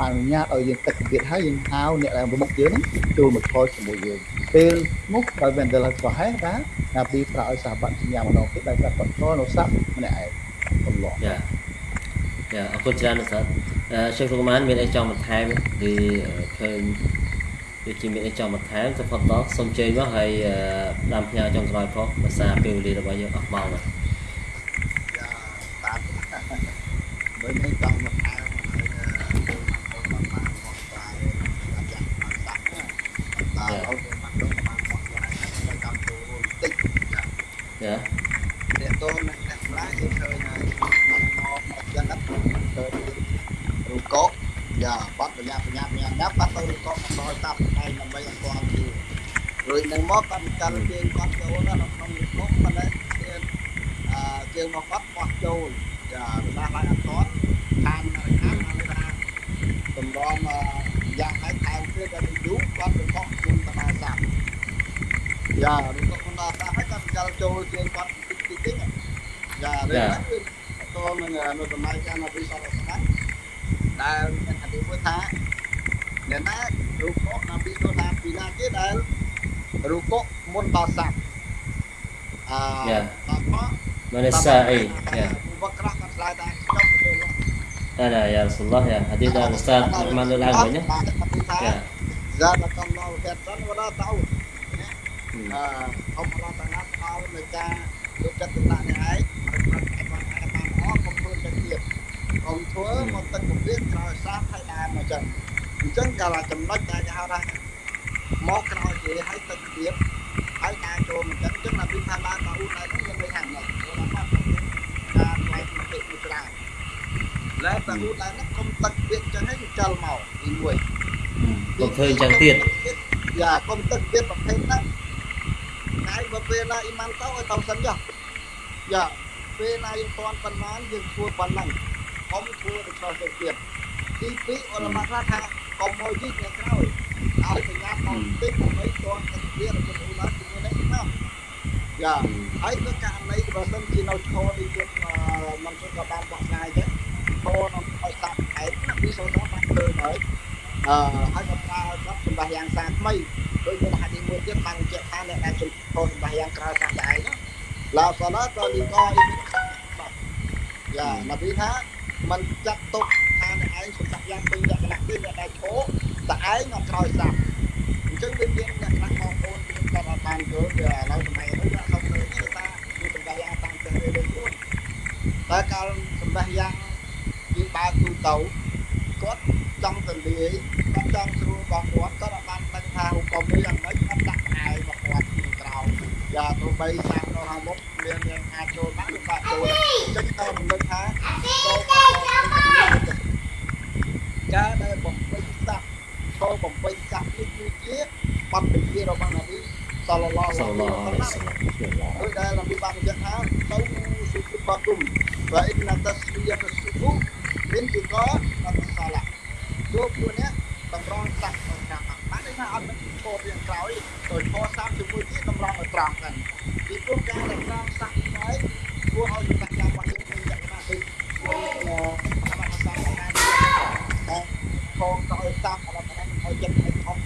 អនុញ្ញាតឲ្យយើងទឹកទៀតហើយយើងហៅអ្នកដែលមុខយើងចូលមកខលជាមួយយើងពេលមុខដោយមែនដែលក៏ហេថាណាពីប្រើឲ្យសាបាត់សញ្ញាម្ដងទៀតដែលគាត់បន្តនៅស័ព្ទម្នាក់ឯងអល់ឡោះយ៉ាយ៉ាអរគុណច្រើនណាស់សាស្ត្រអឺជើងសុកម៉ានមានអីចង់បន្ថែមគឺឃើញ ពដូចជាមានអីចង់បន្ថែមទៅផុតដល់សូមជើញមកហើយអឺដាំផ្ញើចុងក្រោយផងភាសាពេលវេលារបស់យើងអស់ម៉ោងហើយយ៉ាតាមបើនេះចង់មកថែមហើយចូលមកចូលមកបានមកដែរអាយ៉ាមកសាក់ណាតែអត់មកដល់បានមកដែរហើយចាំចូលរួមតិចយ៉ា ចា តេតូនអ្នកខ្លះយើងឃើញហើយមកមកមកចឹងហ្នឹងទៅរូបកោយ៉ាបាត់បញ្ញាបញ្ញាបញ្ញាបាត់ទៅរូបកោមកដល់តាប់ឯងដើម្បីឲ្យគាត់ជឿរួច នឹងមកគាត់ចាល់ជាងគាត់ចូលណាក្នុងរូបកោប៉ុន្តែទៀតអឺជើងមកគាត់បោះចូលយ៉ាខ្លះឡើងអត់គាត់តាមរខានហើយថាតម្រងយ៉ាងហើយថែមទៀតដល់យូរគាត់ទៅខកគុំតមាសាប់យ៉ារូបកោគុំតមាសាប់ហើយគាត់ចាល់ចូលជើងគាត់តិចតិចតិច យ៉ារឿងហ្នឹងគឺតើនឹងនៅសម័យកាលពីសរសណាដែលមានអធិមួយថាអ្នកណារូបកណាពីទៅតាមពីណាទៀតដែលរូបកមុនដល់ស័ព្ទអឺដល់មក Mana sa ai ya វក្រះគាត់ឆ្លើយថាខ្ញុំទៅ Ada ya Rasulullah ya hadis dari Ustaz Rahman Lang banyak ថា ya ហ្សាតកំឡោហេតុសិនវត្តតោ Hmm. អឺអបរតនាថោនៃការយកចិត្តទុកដាក់នេះឯងប្រព្រឹត្តបានបានអស់កុំធ្វើទៅទៀតកុំធ្វើមកទឹកពពាកក្រោយសាបឲ្យដើមមកចឹងអញ្ចឹងកាលចំណុចដែលគេហៅថាមកក្រោយគេឲ្យទឹកទៀតហើយការចូលមកចឹងអញ្ចឹងដល់ពីថាបានតើឧដៃនោះយើងមិនហាំណាព្រោះថាការផ្លែកមកពេកមួយច្រើនលែតើឧដៃនោះកុំទឹកទៀតចឹងឲ្យចលមកទី1 Còn thuê chẳng tiền យ៉ាកុំទឹកទៀតប្រភេទហ្នឹងហើយបើពេលណាអ៊ីម៉ាំទៅឲ្យទៅសិនចុះយ៉ាពេលណាយើងទាន់ប៉ុន្មានយើងធ្វើប៉ុណ្ណឹងកុំធ្វើទៅឆ្លោះទៅទៀតទី2អរមកខ្លះថាកុំមកជីកនៅក្រោយឲ្យសញ្ញាមកតិចដើម្បីទាន់ទឹកទៀតរបស់អូឡាជាមួយនេះណាយ៉ាហើយនៅករណីបើសិនជានៅឈរនេះយើងមិនធ្វើក៏បានបោះឆ្ងាយទេឈរនៅឲ្យសាប់ឯងពីសូនដល់បានធ្វើហើយអឺហើយក៏ប្រើគាត់ សម្រាប់យ៉ាងសាថ្មីដោយមានហាឌីមួយទៀតបានបញ្ជាក់ថាអ្នកដែលជំនុំសម្រាប់យ៉ាងក្រៅសាស្ត្រឯងឡាសឡាតលីកអ៊ីយ៉ានប៊ីថាมันចាត់ទុកថាអ្នកឯងសម្រាប់យ៉ាងពេញលក្ខណៈគឺអ្នកដែលឈោតែឯងមកក្រោយសាស្ត្រអញ្ចឹងវាមានលក្ខណៈបងប្អូនគឺគាត់អត់បានយល់វាឥឡូវសម័យនេះគាត់សុំទៅគឺថាគឺសម្រាប់យ៉ាងតាមទៅរឿងខ្លួនតែកាលសម្រាប់យ៉ាងយើងបើកទូទៅគាត់ ចង់ទៅលាយគាត់ចង់ស្រួលរបស់គាត់គាត់អត់បានដឹងថាហុកុំនេះយ៉ាងម៉េចគាត់ដាក់ផ្អែករបស់គាត់ពីក្រោយយ៉ាទោះបីសាក់នៅខាងមុខមានមានអាចចូលបានឬបាក់ចូលអញ្ចឹងតើរំលឹកថាការដែលបំពេញសាក់ចូលបំពេញសាក់នេះគឺជាបទពិធីរបស់នប៊ីសល្លឡោះ Sallallahu alaihi wasallam ដោយដែលនប៊ីបានបញ្ជាក់ថាទៅសុខបាគុំ và in là tasbiyah as-subuh min juga salah ចូ លខ្លួននេះតម្រង់សាក់ក្នុងការបានន័យថាអត់មានគោលរៀងក្រោយដោយខសាប់ជាមួយទៀតតម្រង់ឲ្យត្រង់ហ្នឹងពីព្រោះការដែលត្រង់សាក់នេះធ្វើឲ្យសម្រាប់យ៉ាងរបស់យើងមានលក្ខណៈដូចអឺអមសាស្ត្រណាតែខងក្រោយសាក់អត់បានឲ្យចិត្តឲ្យខំ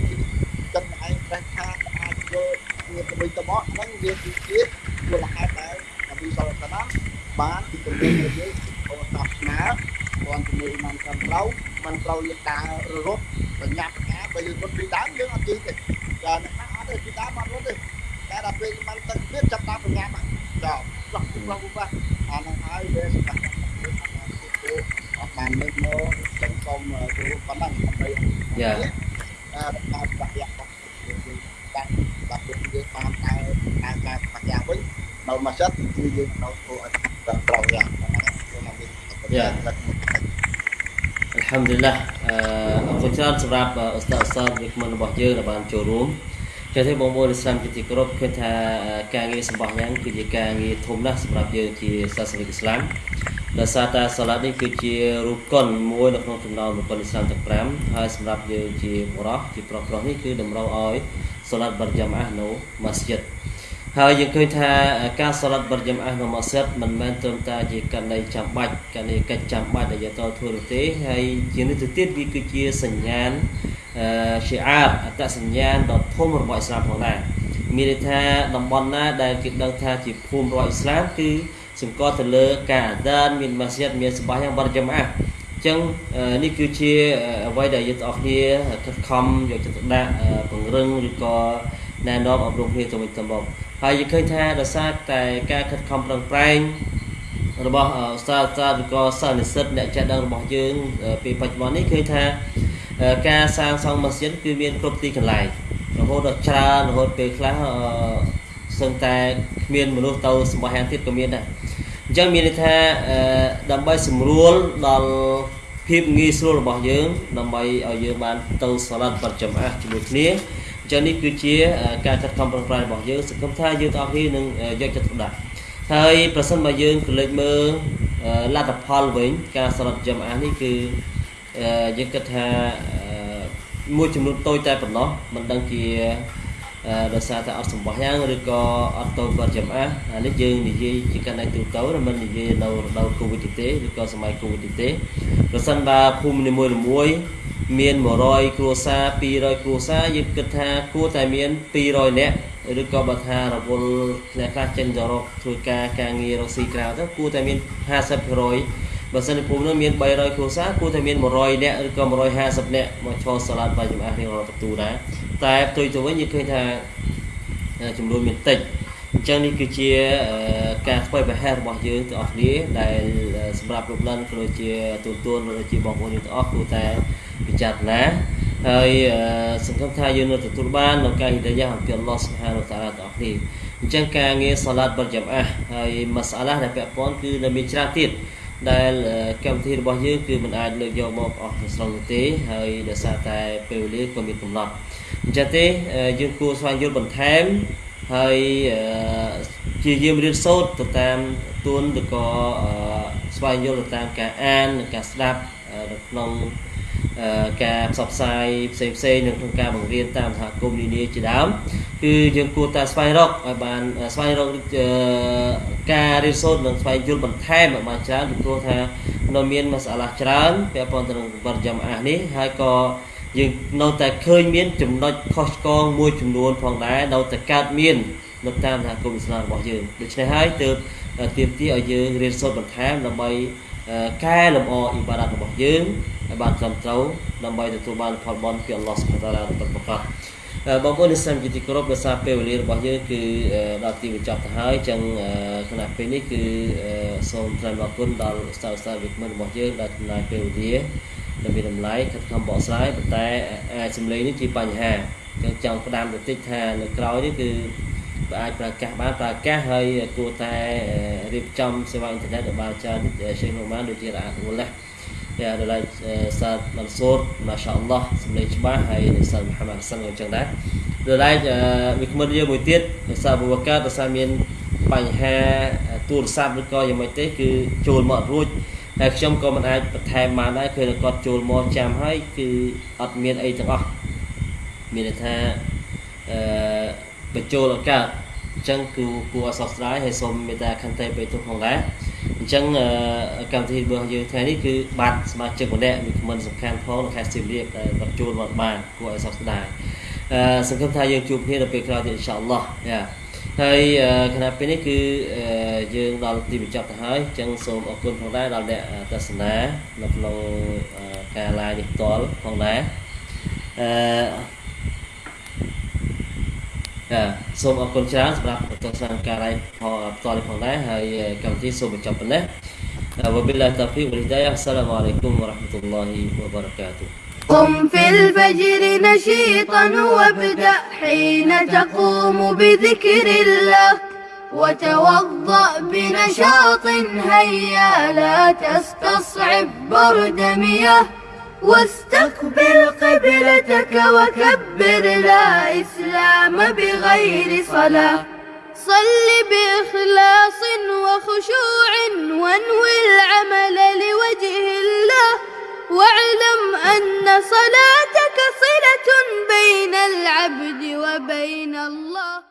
ចិត្តឯងប្រេះខាតអាចយកវាទៅវិញទៅមកហ្នឹងវាគឺជាមូលហេតុដែលអភិសរសនាបានពីទម្លាប់របស់យើងអូសាស្ត្រណាគាត់ជាមួយមិនត្រឹមត្រូវ មិនត្រូវយើងដើររត់បញ្ញាប់ការបើយើងរត់ពីដើមយើងអត់ជិះទេចាអ្នកណាអត់ទេពីដើមអត់រត់ទេតែដល់ពេលមិនទឹកទៀតចាប់តាមបញ្ញាប់ចាផ្លោះផ្លោះផ្លោះអានឹងហើយវាសម្រាប់អត់បានលើកមកចឹងសូមគោរពប៉ុណ្ណឹងដើម្បី Ya អឺតាមបាក់យ៉ាប់យើងតាមបាក់យើងតាមតែតាមការបាក់យ៉ាវិញនៅមកចិត្តគឺយើងនៅធ្វើឲ្យត្រឹមត្រូវយ៉ាងហ្នឹងខ្ញុំមកវិញ Ya. Alhamdulillah អឺអរគុណច្រើនសម្រាប់អឺឧ ស្សាហ៍ឧស្សាហ៍វិក្កាមរបស់យើងដែលបានចូលរួមចឹងទេបងប្អូនឥស្លាមជាទីគោរពគឺថាអឺការងារសម្បោះយ៉ាងគឺជាការងារធំណាស់សម្រាប់យើងជាសាសនិកឥស្លាមដោយសារតែសាឡាត់នេះគឺជារូបកុនមួយនៅក្នុងចំណោមរូបកុនឥស្លាមទាំង5ហើយសម្រាប់យើងជាបរិសជាប្រុសប្រុសនេះគឺតម្រូវឲ្យសាឡាត់បាត់យ៉ាម៉ាស់នៅម៉ាស្ជីតហើយយើងឃើញថាការសាឡាត់បរិយមអះនៅម៉ាសិតមិនមែនត្រឹមតែជាករណីចាំបាច់ករណីកិច្ចចាំបាច់ដែលយើងត្រូវធ្វើនោះទេហើយជានេះទៅទៀតវាគឺជាសញ្ញាណអឺ ជាអាតអត្តសញ្ញាណដ៏ធំរបស់អ៊ីស្លាមផងដែរមានន័យថាតំបន់ណាដែលគេដឹងថាជាភូមិរបស់អ៊ីស្លាមគឺសម្គាល់ទៅលើការអាដានមានម៉ាស្ជីតមានសម្បាយ៉ាងបរិយមអះចឹងនេះគឺជាអ្វីដែលយើងទាំងអស់គ្នាខិតខំយកចិត្តទុកដាក់ពង្រឹងឬក៏ណែនាំអប់រំគ្នាទៅវិញទៅមកហើយយើងឃើញថាដោយសារតែការខិតខំប្រឹងប្រែងរបស់សាស្ត្រាឬក៏សិស្សនិស្សិតអ្នកចេះដឹងរបស់យើងពេលបច្ចុប្បន្ននេះឃើញថា ការសាងសង់ម៉ាស៊ីនគឺមានគ្រប់ទីកន្លែងរហូតដល់ច្រើនរហូតពេលខ្លះសឹងតែគ្មានមនុស្សទៅសម្បហានទៀតក៏មានដែរអញ្ចឹងមានន័យថាដើម្បីសម្រួលដល់ភាពងាយស្រួលរបស់យើងដើម្បីឲ្យយើងបានទៅសាឡាត់បរិចំអាជាមួយគ្នាអញ្ចឹងនេះគឺជាការខិតខំប្រឹងប្រែងរបស់យើងសង្ឃឹមថាយើងទាំងអស់គ្នានឹងយកចិត្តទុកដាក់ហើយប្រសិនបើយើងក៏លេចមើលលទ្ធផលវិញការសាឡាត់ចំអានេះគឺ យើងគិតថាមួយចំនួនតូចតែប៉ុណ្ណោះមិនដឹងជាដោយសារតែអត់សម្បោះយ៉ាងឬក៏អត់តូចគាត់ចំអាអានេះយើងនិយាយជាកាន់តែទូទៅមិននិយាយនៅរដូវកូវីដទេឬក៏សម័យកូវីដទេប្រសិនបើភូមិនីមួយៗមាន100គ្រួសារ200គ្រួសារយើងគិតថាគួរតែមាន200នាក់ឬក៏បើថារវល់អ្នកខ្លះចេញទៅរកធ្វើការការងាររកស៊ីក្រៅទៅគួរតែមាន50% បើសិនជាភូមិនោះមាន300គ្រួសារគួរតែមាន100នាក់ឬក៏150នាក់មកឈរសាឡាត់បាយចម្អារៀងរាល់បន្ទូដែរតែផ្ទុយទៅវិញយើងឃើញថាចំនួនមានតិចអញ្ចឹងនេះគឺជាការធ្វើប្រហែលរបស់យើងទាំងអស់គ្នាដែលសម្រាប់លោកលិនក៏ដូចជាទូទួនក៏ដូចជាបងប្អូនយើងទាំងអស់គួរតែពិចារណាហើយសង្ឃឹមថាយើងនឹងទទួលបាននៅការហិដាយ៉ាអំពីអល់ឡោះសុបហានវតាឡាទាំងអស់គ្នាអញ្ចឹងការងារសាឡាត់បិទចាំអះហើយម៉ាសាឡាដែលពាក់ព័ន្ធគឺនៅមានច្រើនទៀត ដែលកម្មវិធីរបស់យើងគឺមិនអាចលើកយកមកអស់ទាំងស្រុងទេហើយដោយសារតែពេលវេលាក៏មានកំណត់អញ្ចឹងទេយើងគួរស្វែងយល់បន្ថែមហើយជាយាមរៀនសូត្រទៅតាមទួនឬក៏ស្វែងយល់ទៅតាមការអាននិងការស្ដាប់នៅក្នុង ការផ្សព្វផ្សាយផ្សេងផ្សេងនៅក្នុងការបង្រៀនតាមសហគមន៍នានាជាដើមគឺយើងគួរតែស្វែងរកឲ្យបានស្វែងរកការរៀនសូត្រនិងស្វែងយល់បន្ថែមឲ្យបានច្រើនពីព្រោះថានៅមានមសាឡាច្រើនពាក់ព័ន្ធទៅនឹងបរិយាអាសនេះហើយក៏យើងនៅតែឃើញមានចំណុចខុសឆ្គងមួយចំនួនផងដែរនៅតែកើតមាននៅតាមសហគមន៍អ៊ីស្លាមរបស់យើងដូច្នេះហើយទើបទាមទារឲ្យយើងរៀនសូត្របន្ថែមដើម្បីកែលម្អអ៊ីបាដាតរបស់យើង ឲ្យបានត្រឹមត្រូវដើម្បីទទួលបានផលបុណ្យពីអល់ឡោះសុបហានតាឡាពិតប្រាកដបងប្អូននិស្សិតជាទីគោរពដោយសារពេលវេលារបស់យើងគឺដល់ទីបញ្ចប់ទៅហើយចឹងគណៈពេលនេះគឺសូមថ្លែងអរគុណដល់ស្តាស្តាវិក្មិនរបស់យើងដែលចំណាយពេលវេលាដែលមានតម្លៃខិតខំបកស្រាយប៉ុន្តែអាចសម្លេងនេះជាបញ្ហាចឹងចង់ផ្ដាំបន្តិចថានៅក្រោយនេះគឺអាចប្រើកាសបានប្រើកាសហើយគួរតែរៀបចំសេវាអ៊ីនធឺណិតឲ្យបានច្រើនសេះនោះបានដូចជារអាក់រលះ យ៉ាដល់ហើយសាទមន្សូរម៉ាសាអល់ឡោះសម្លេងច្បាស់ហើយសាទមូហាម៉ាត់សិនក៏អញ្ចឹងដែរដល់ហើយវាគ្មិនយើងមួយទៀតសាបូបកាដោយសារមានបញ្ហាទូរស័ព្ទឬក៏យ៉ាងម៉េចទេគឺចូលមកអត់រួចហើយខ្ញុំក៏មិនអាចបន្ថែមបានដែរគឺគាត់ចូលមកចាំហើយគឺអត់មានអីទាំងអស់មានន័យថាអឺបញ្ចូលឱកាស អញ្ចឹងគឺគួរអសោកស្ដាយហើយសូមមេត្តាខន្តីបេទុផងដែរអញ្ចឹងកម្មវិធីរបស់យើងថ្ងៃនេះគឺបាត់សមាជិកម្នាក់មានខមមិនសំខាន់ផងនៅខេត្តសៀមរាបដែលបាត់ជួលមកបានគួរឲ្យសោកស្ដាយអឺសង្ឃឹមថាយើងជួបគ្នានៅពេលក្រោយទៀតអ៊ីនសាអល់ឡោះយ៉ាហើយគណៈពេលនេះគឺយើងដល់ទីបញ្ចប់ទៅហើយអញ្ចឹងសូមអរគុណផងដែរដល់អ្នកទស្សនានៅក្នុងការ live នេះផ្ទាល់ផងដែរអឺ ចាសូមអរគុណច្រើនសម្រាប់ទស្សនាការ live ផ្ទាល់នេះផងដែរហើយកម្មវិធីសូមបញ្ចប់ប៉ុណ្ណេះ وبالله التوفيق والهداية السلام عليكم ورحمة الله وبركاته قم في الفجر نشيطا وابدأ حين تقوم بذكر الله وتوضأ بنشاط هيا لا تستصعب برد مياه واستقبل قبلتك وكبر لا إسلام بغير صلاة. صل بإخلاص وخشوع وانوي العمل لوجه الله. واعلم أن صلاتك صلة بين العبد وبين الله.